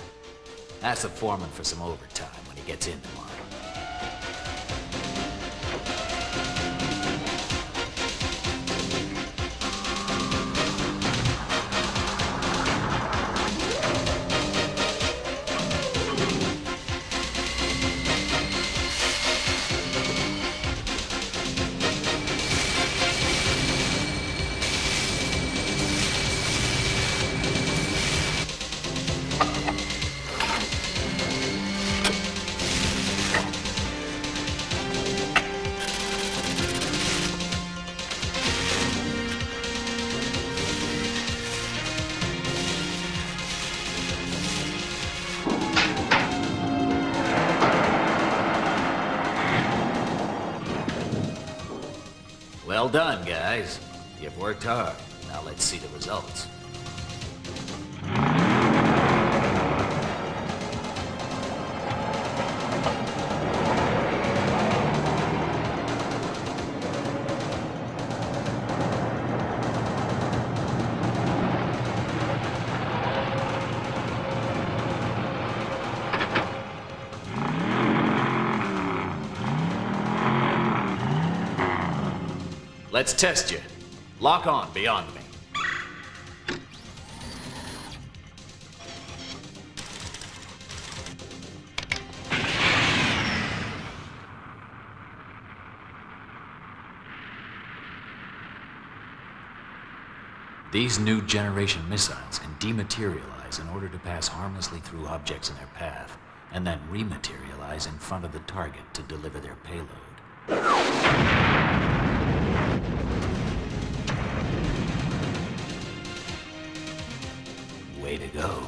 Ask the foreman for some overtime when he gets in worked hard. Now let's see the results. Let's test you. Lock on beyond me. These new generation missiles can dematerialize in order to pass harmlessly through objects in their path, and then rematerialize in front of the target to deliver their payload. Go.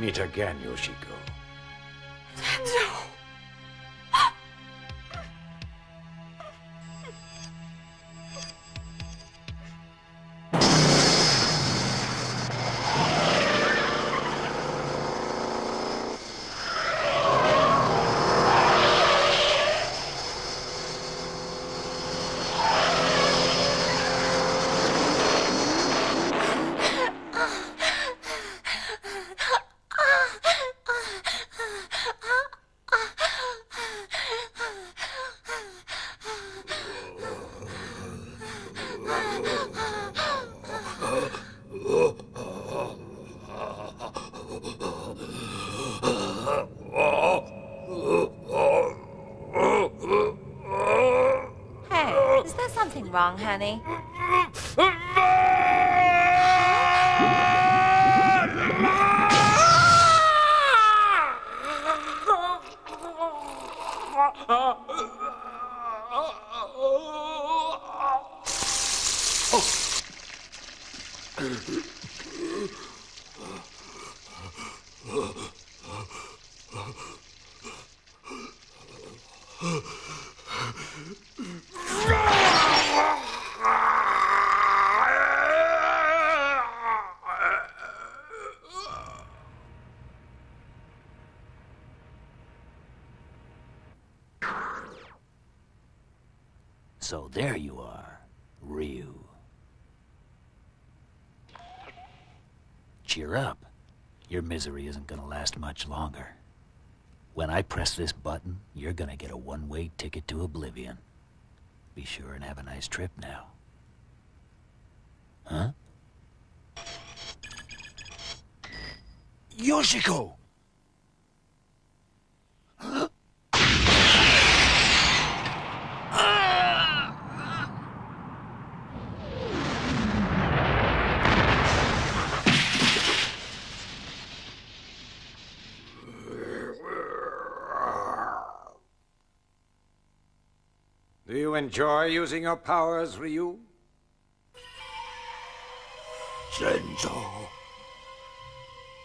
Meet again, Yoshiko. Honey? Misery isn't gonna last much longer. When I press this button, you're gonna get a one-way ticket to oblivion. Be sure and have a nice trip now. Huh? Yoshiko! Do you enjoy using your powers, Ryu? Zenzo.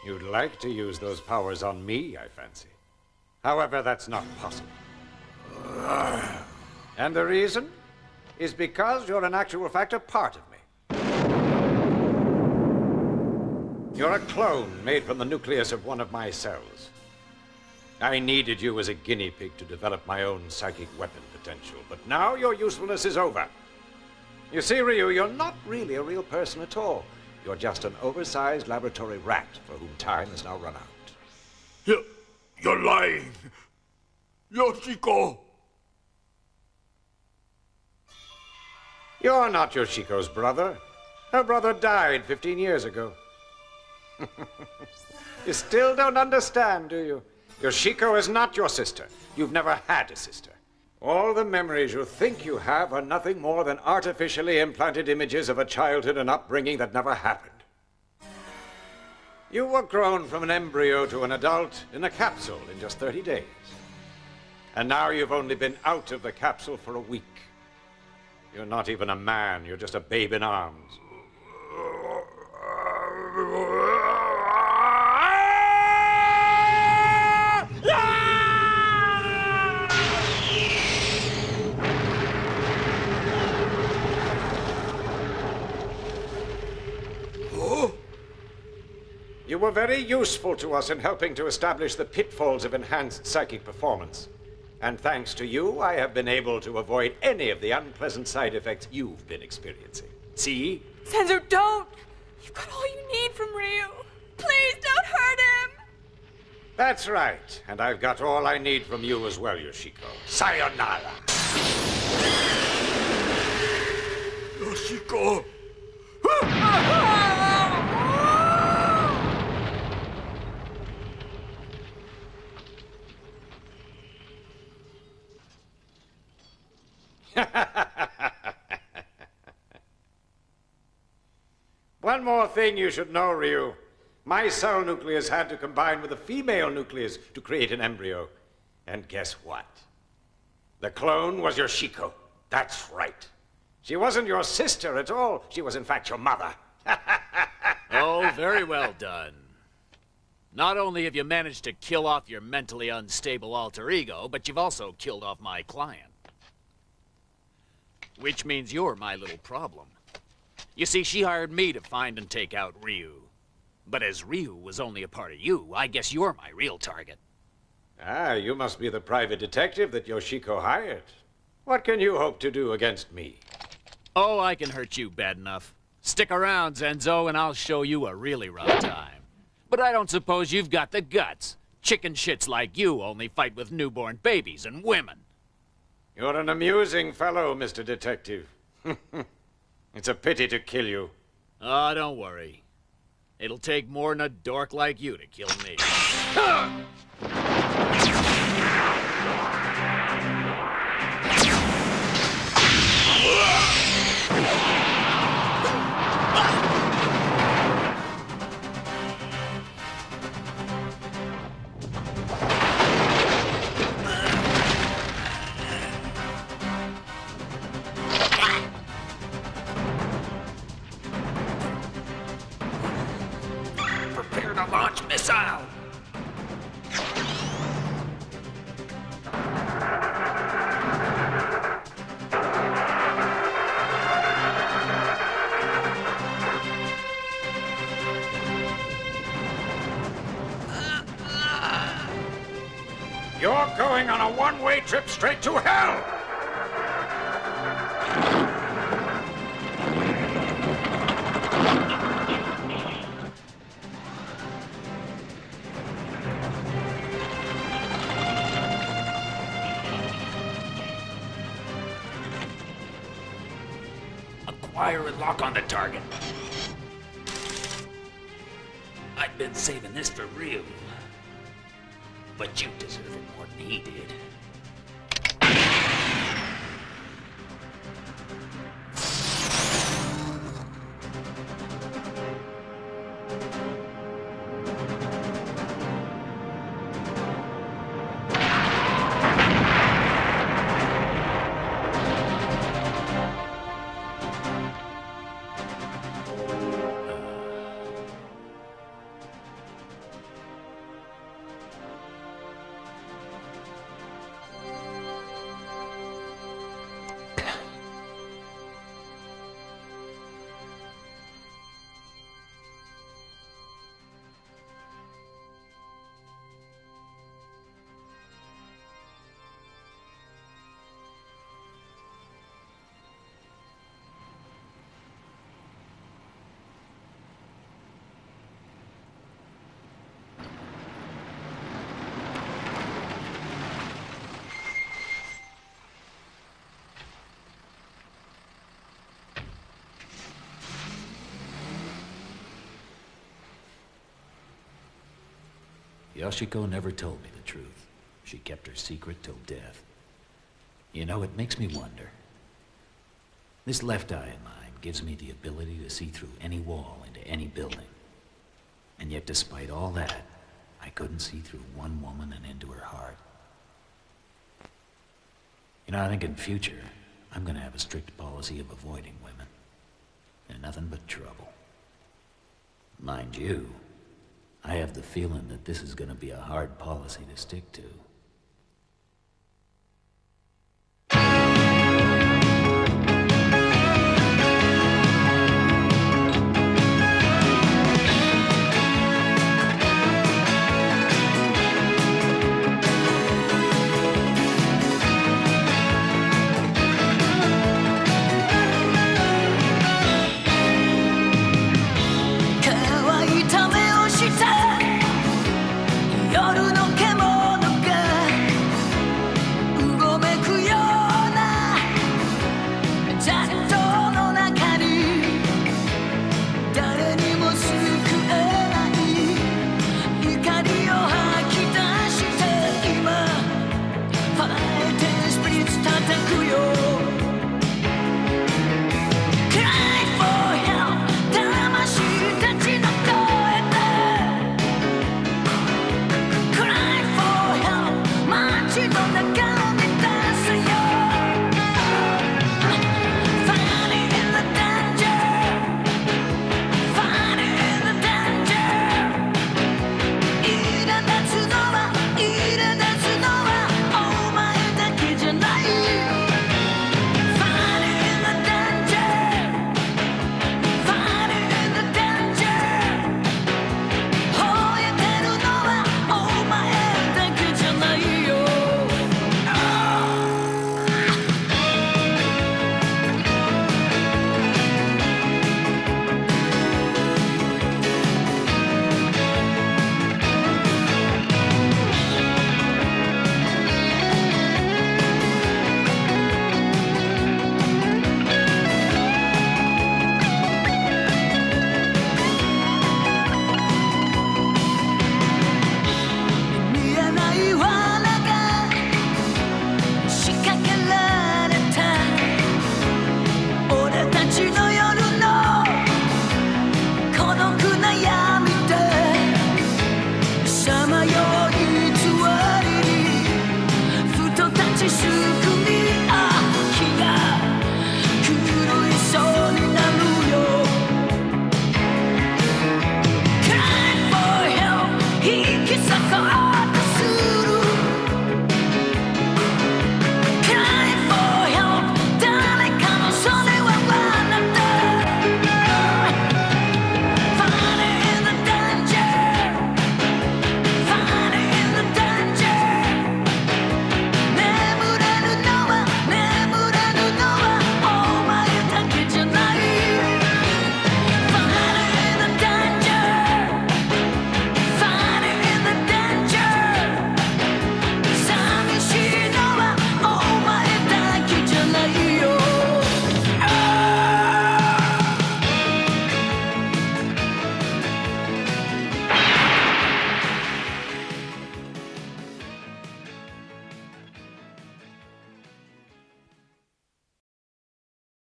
You'd like to use those powers on me, I fancy. However, that's not possible. And the reason is because you're in actual fact a part of me. You're a clone made from the nucleus of one of my cells. I needed you as a guinea pig to develop my own psychic weapon potential, but now your usefulness is over. You see, Ryu, you're not really a real person at all. You're just an oversized laboratory rat for whom time has now run out. You, you're lying. Yoshiko! You're not Yoshiko's brother. Her brother died 15 years ago. you still don't understand, do you? Yoshiko is not your sister. You've never had a sister. All the memories you think you have are nothing more than artificially implanted images of a childhood and upbringing that never happened. You were grown from an embryo to an adult in a capsule in just 30 days. And now you've only been out of the capsule for a week. You're not even a man, you're just a babe in arms. You were very useful to us in helping to establish the pitfalls of enhanced psychic performance. And thanks to you, I have been able to avoid any of the unpleasant side effects you've been experiencing. See? Zenzo, don't! You've got all you need from Ryu. Please don't hurt him! That's right. And I've got all I need from you as well, Yoshiko. Sayonara! Yoshiko! One more thing you should know, Ryu. My cell nucleus had to combine with a female nucleus to create an embryo. And guess what? The clone was your Yoshiko. That's right. She wasn't your sister at all. She was, in fact, your mother. oh, very well done. Not only have you managed to kill off your mentally unstable alter ego, but you've also killed off my client. Which means you're my little problem. You see, she hired me to find and take out Ryu. But as Ryu was only a part of you, I guess you're my real target. Ah, you must be the private detective that Yoshiko hired. What can you hope to do against me? Oh, I can hurt you bad enough. Stick around, Zenzo, and I'll show you a really rough time. But I don't suppose you've got the guts. Chicken shits like you only fight with newborn babies and women. You're an amusing fellow, Mr. Detective. it's a pity to kill you. Oh, don't worry. It'll take more than a dork like you to kill me. trip straight to hell! Yoshiko never told me the truth. She kept her secret till death. You know, it makes me wonder. This left eye of mine gives me the ability to see through any wall into any building. And yet, despite all that, I couldn't see through one woman and into her heart. You know, I think in future, I'm gonna have a strict policy of avoiding women. They're nothing but trouble. Mind you, I have the feeling that this is gonna be a hard policy to stick to.